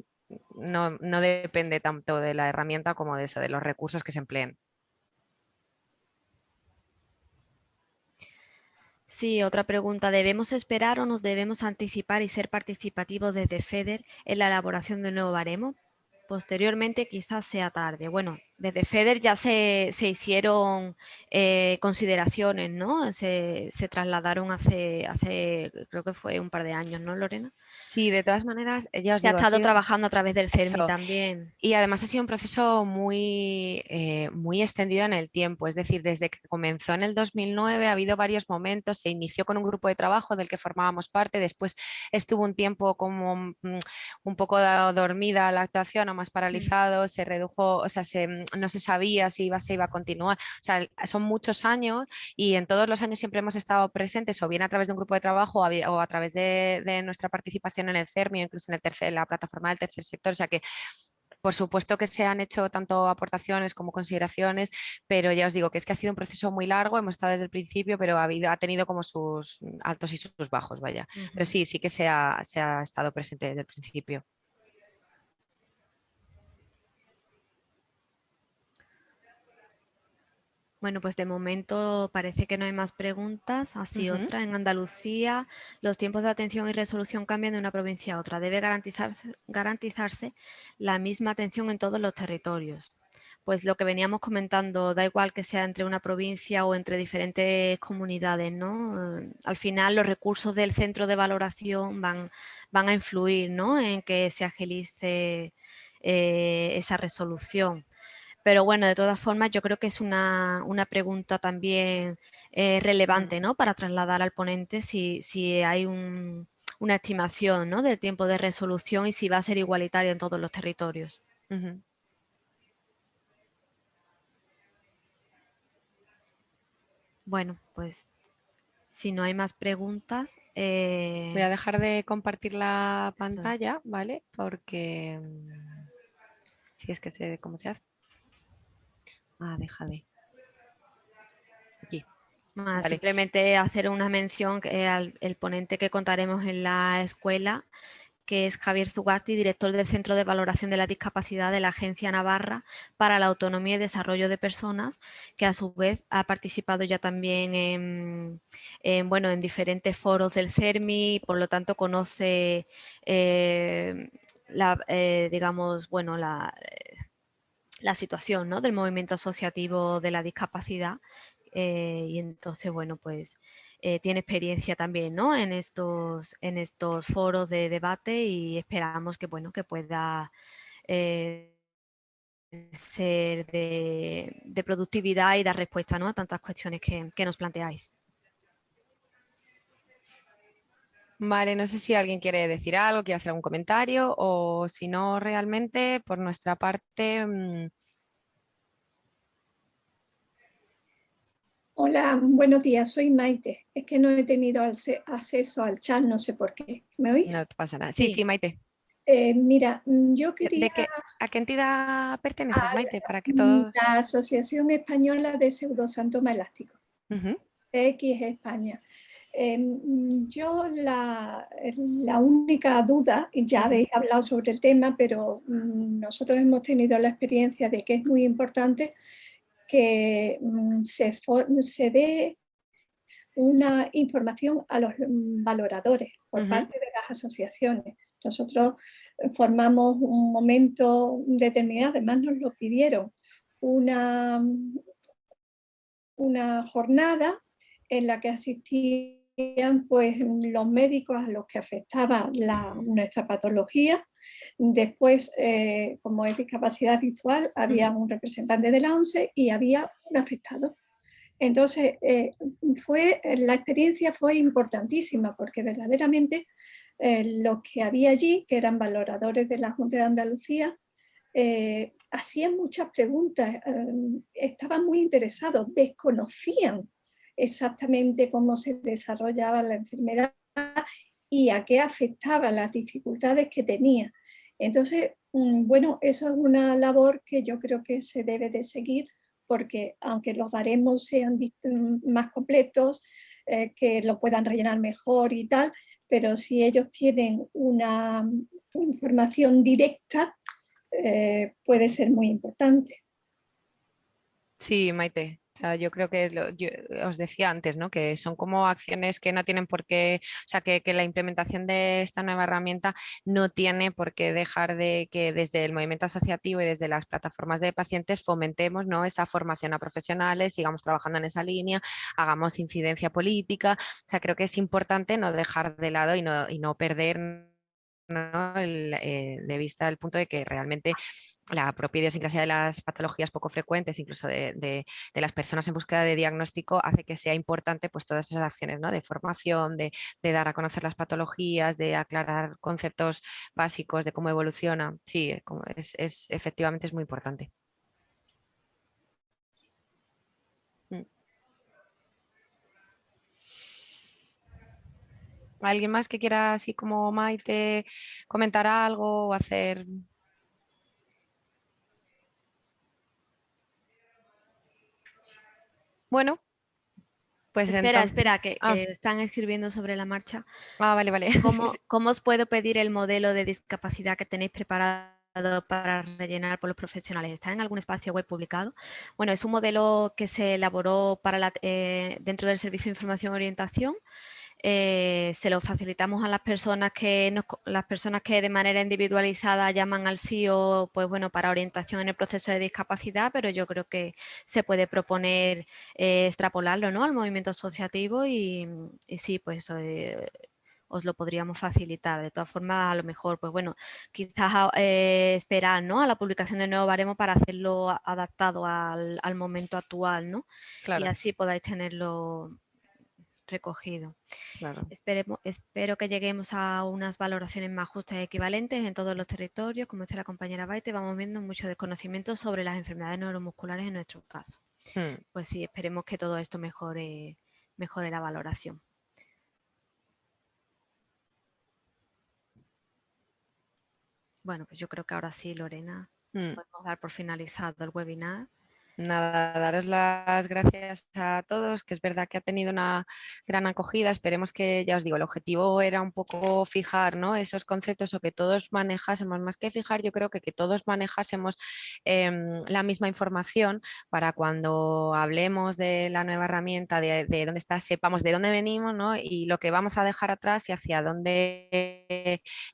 no, no depende tanto de la herramienta como de eso, de los recursos que se empleen. Sí, otra pregunta. ¿Debemos esperar o nos debemos anticipar y ser participativos desde FEDER en la elaboración del nuevo baremo? Posteriormente quizás sea tarde. Bueno, desde FEDER ya se, hicieron eh, consideraciones, ¿no? Se, trasladaron hace, hace, creo que fue un par de años, ¿no, Lorena? Sí, de todas maneras, ya os ha estado trabajando a través del CERMI también. Y además ha sido un proceso muy, eh, muy extendido en el tiempo, es decir, desde que comenzó en el 2009 ha habido varios momentos, se inició con un grupo de trabajo del que formábamos parte, después estuvo un tiempo como mm, un poco dormida la actuación o más mm. paralizado, se redujo, o sea, se mm, no se sabía si iba, se iba a continuar. O sea, son muchos años y en todos los años siempre hemos estado presentes o bien a través de un grupo de trabajo o a, través de, nuestra participación en el CERMI o incluso en, el tercer, la plataforma del tercer sector. O sea que por supuesto que se han hecho tanto aportaciones como consideraciones, pero ya os digo que es que ha sido un proceso muy largo, hemos estado desde el principio, pero ha, habido, ha tenido como sus altos y sus bajos, vaya. Pero sí, sí que se ha, se ha estado presente desde el principio. Bueno, pues de momento parece que no hay más preguntas. Así otra, en Andalucía los tiempos de atención y resolución cambian de una provincia a otra. Debe garantizarse, garantizarse la misma atención en todos los territorios. Pues lo que veníamos comentando, da igual que sea entre una provincia o entre diferentes comunidades, ¿no? Al final los recursos del centro de valoración van, van a influir ¿no? en que se agilice eh, esa resolución. Pero bueno, de todas formas, yo creo que es una, pregunta también eh, relevante ¿no? para trasladar al ponente si, si hay una estimación ¿no? del tiempo de resolución y si va a ser igualitario en todos los territorios. Bueno, pues si no hay más preguntas... Eh, Voy a dejar de compartir la pantalla, ¿vale? Porque mm, si es que sé cómo se hace. Ah, déjale. Aquí. Simplemente hacer una mención al el ponente que contaremos en la escuela, que es Javier Zugasti, director del Centro de Valoración de la Discapacidad de la Agencia Navarra para la Autonomía y Desarrollo de Personas, que a su vez ha participado ya también en, bueno, en diferentes foros del CERMI, y por lo tanto conoce eh, la, eh, digamos, bueno, la, la situación ¿no? del movimiento asociativo de la discapacidad eh, y entonces, bueno, pues eh, tiene experiencia también ¿no? en, estos, en estos foros de debate y esperamos que, bueno, que pueda eh, ser de, productividad y dar respuesta ¿no? a tantas cuestiones que, que nos planteáis. Vale, no sé si alguien quiere decir algo, quiere hacer algún comentario o si no realmente por nuestra parte... Mm, Hola, buenos días, soy Maite. Es que no he tenido acceso al chat, no sé por qué. ¿Me oís? No pasa nada. Sí, sí, Maite. Eh, mira, mm, yo quería... ¿A qué entidad perteneces, Maite? Para que todo... La Asociación Española de Pseudosantoma Elástico. X España. Em, yo la, la, única duda, ya habéis hablado sobre el tema, pero mm, nosotros hemos tenido la experiencia de que es muy importante que mm, se, se dé una información a los mm, valoradores por parte de las asociaciones. Nosotros eh, formamos un momento determinado, además nos lo pidieron, una, una jornada en la que pues, los médicos a los que afectaba la, nuestra patología Después, eh, como es discapacidad visual, había un representante de la ONCE y había un afectado. Entonces, eh, fue, la experiencia fue importantísima porque verdaderamente eh, los que había allí, que eran valoradores de la Junta de Andalucía, hacían muchas preguntas, estaban muy interesados, desconocían exactamente cómo se desarrollaba la enfermedad y a qué afectaba las dificultades que tenía. Entonces, mm, bueno, eso es una labor que yo creo que se debe de seguir porque aunque los baremos sean mm, más completos, eh, que lo puedan rellenar mejor y tal, pero si ellos tienen una información directa, eh, puede ser muy importante. Sí, Maite, yo creo que os decía antes, ¿no? que son como acciones que no tienen por qué, o sea, que, la implementación de esta nueva herramienta no tiene por qué dejar de que desde el movimiento asociativo y desde las plataformas de pacientes fomentemos ¿no? esa formación a profesionales, sigamos trabajando en esa línea, hagamos incidencia política, o sea, creo que es importante no dejar de lado y no, y no perder eh, de vista el punto de que realmente la propia idiosincrasia de las patologías poco frecuentes, incluso de, las personas en búsqueda de diagnóstico, hace que sea importante pues, todas esas acciones ¿no? de formación, de, dar a conocer las patologías, de aclarar conceptos básicos de cómo evoluciona. Sí, es, es efectivamente es muy importante. ¿Alguien más que quiera, así como Maite, comentar algo o hacer... Bueno, pues espera, espera, que, ah. están escribiendo sobre la marcha. Ah, vale, vale. ¿Cómo, (laughs) ¿Cómo, os puedo pedir el modelo de discapacidad que tenéis preparado para rellenar por los profesionales? ¿Está en algún espacio web publicado? Bueno, es un modelo que se elaboró para la, eh, dentro del Servicio de Información y Orientación eh, se lo facilitamos a las personas que las personas que de manera individualizada llaman al CIO pues bueno para orientación en el proceso de discapacidad pero yo creo que se puede proponer eh, extrapolarlo ¿no? al movimiento asociativo y, sí pues eh, os lo podríamos facilitar. De todas formas, a lo mejor, pues bueno, quizás esperar ¿no? a la publicación de nuevo baremo para hacerlo adaptado al, al momento actual, ¿no? Y así podáis tenerlo recogido. Esperemos, espero que lleguemos a unas valoraciones más justas y equivalentes en todos los territorios. Como dice la compañera Baite, vamos viendo mucho desconocimiento sobre las enfermedades neuromusculares en nuestro caso. Hmm. Pues sí, esperemos que todo esto mejore, mejore la valoración. Bueno, pues yo creo que ahora sí, Lorena, hmm. podemos dar por finalizado el webinar. Nada, daros las gracias a todos, que es verdad que ha tenido una gran acogida. Esperemos que, ya os digo, el objetivo era un poco fijar esos conceptos o que todos manejásemos, más que fijar, yo creo que que todos manejásemos em, la misma información para cuando hablemos de la nueva herramienta, de, dónde está, sepamos de dónde venimos ¿no? y lo que vamos a dejar atrás y hacia dónde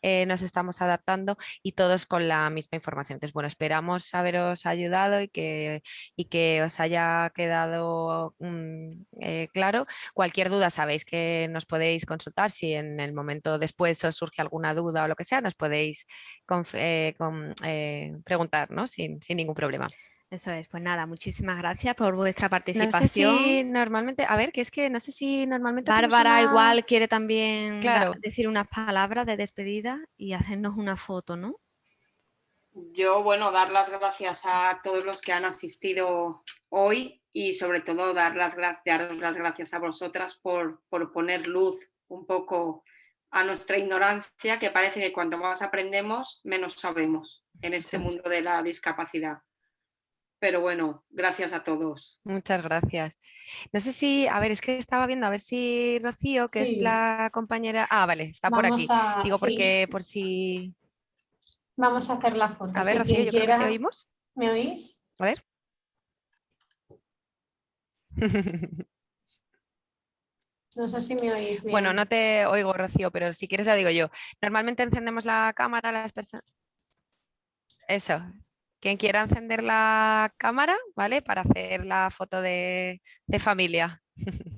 eh, nos estamos adaptando y todos con la misma información. Entonces, bueno, esperamos haberos ayudado y que y que os haya quedado mm, eh, claro. Cualquier duda sabéis que nos podéis consultar, si en el momento después os surge alguna duda o lo que sea, nos podéis eh, eh, preguntar ¿no? sin, ningún problema. Eso es, pues nada, muchísimas gracias por vuestra participación. No sé si normalmente, a ver, que es que no sé si normalmente... Bárbara igual quiere también decir unas palabras de despedida y hacernos una foto, ¿no? Yo, bueno, dar las gracias a todos los que han asistido hoy y sobre todo dar las gracias, daros las gracias a vosotras por, por poner luz un poco a nuestra ignorancia, que parece que cuanto más aprendemos, menos sabemos en este mundo de la discapacidad. Pero bueno, gracias a todos. Muchas gracias. No sé si, a ver, es que estaba viendo, a ver si Rocío, que es la compañera... Ah, vale, está por aquí. Digo, porque por si... Vamos a hacer la foto. A ver, Rocío, yo creo que te oímos. ¿Me oís? A ver. (laughs) No sé si me oís bien. Bueno, no te oigo, Rocío, pero si quieres lo digo yo. Normalmente encendemos la cámara las personas... Eso. Quien quiera encender la cámara, ¿vale? Para hacer la foto de, de familia. (laughs)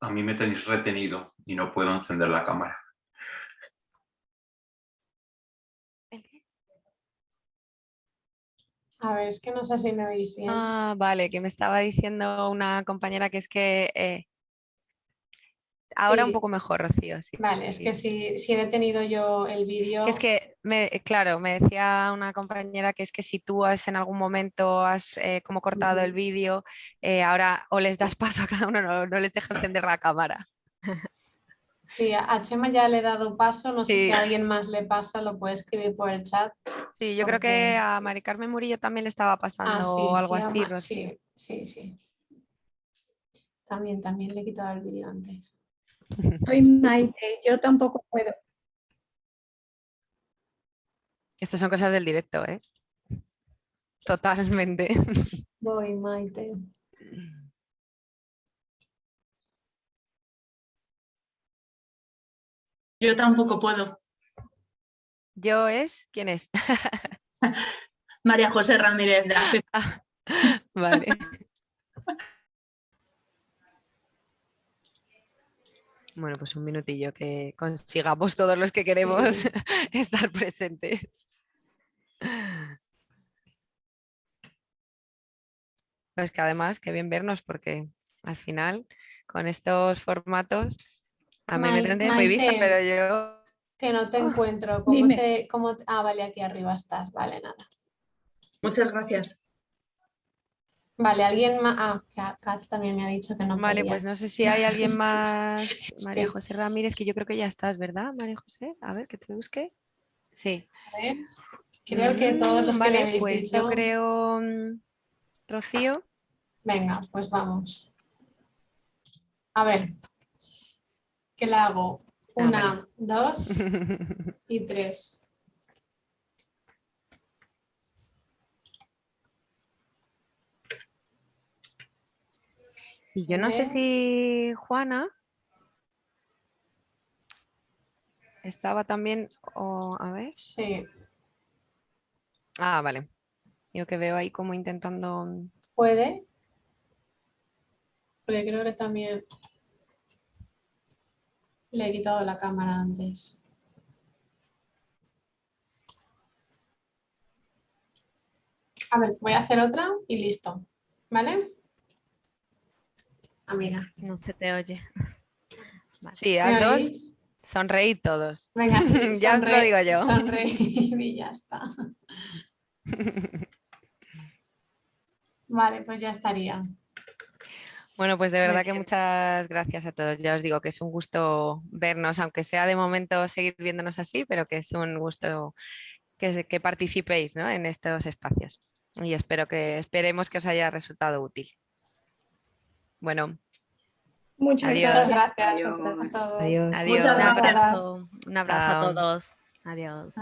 a mí me tenéis retenido y no puedo encender la cámara. A ver, es que no sé si me oís bien. Ah, vale, que me estaba diciendo una compañera que es que eh, Ahora un poco mejor, Rocío. Sí. Vale, es que si, he detenido yo el vídeo... Es que, me, claro, me decía una compañera que es que si tú has en algún momento has eh, como cortado el vídeo, eh, ahora o les das (laughs) paso a cada uno, no, no les deja encender la cámara. Sí, a Chema ya le he dado paso, no sé si a alguien más le pasa, lo puede escribir por el chat. Sí, yo creo que a Mari Carmen Murillo también le estaba pasando ah, algo así, Rocío. Sí, sí, sí. También, también le he quitado el vídeo antes. Soy Maite, yo tampoco puedo. Estas son cosas del directo, ¿eh? Totalmente. Voy, Maite. Yo tampoco puedo. ¿Yo es? ¿Quién es? (laughs) María José Ramírez de (laughs) ah, Vale. Bueno, pues un minutillo que consigamos todos los que queremos (laughs) estar presentes. Pues que además, qué bien vernos porque al final con estos formatos a mí me tendría muy vista, pero yo... Que no te ah, encuentro. ¿Cómo te, cómo... Ah, vale, aquí arriba estás. Vale, nada. Muchas gracias. Vale, alguien más. Ah, Katz también me ha dicho que no Vale, pues no sé si hay alguien (laughs) más. María José Ramírez, que yo creo que ya estás, ¿verdad, María José? A ver, que te busque. Sí. A ver. Creo que todos los vale, pues yo creo. Mm, Rocío. Venga, pues vamos. A ver. ¿Qué le hago? Una, dos (laughs) y tres. Y yo no sé si Juana estaba también, o a ver. Sí. Ah, vale. Yo que veo ahí como intentando... ¿Puede? Porque creo que también le he quitado la cámara antes. A ver, voy a hacer otra y listo. ¿Vale? Ah, no se te oye. Sí, a dos, sonreí todos. Venga, (laughs) ya sonreí, lo digo yo. Sonreí (laughs) y ya está. Vale, pues ya estaría. Bueno, pues de verdad que muchas gracias a todos. Ya os digo que es un gusto vernos, aunque sea de momento seguir viéndonos así, pero que es un gusto que, participéis ¿no? en estos espacios. Y espero que esperemos que os haya resultado útil. Bueno. Muchas, gracias a todos. Adiós. Un abrazo, a todos. Adiós.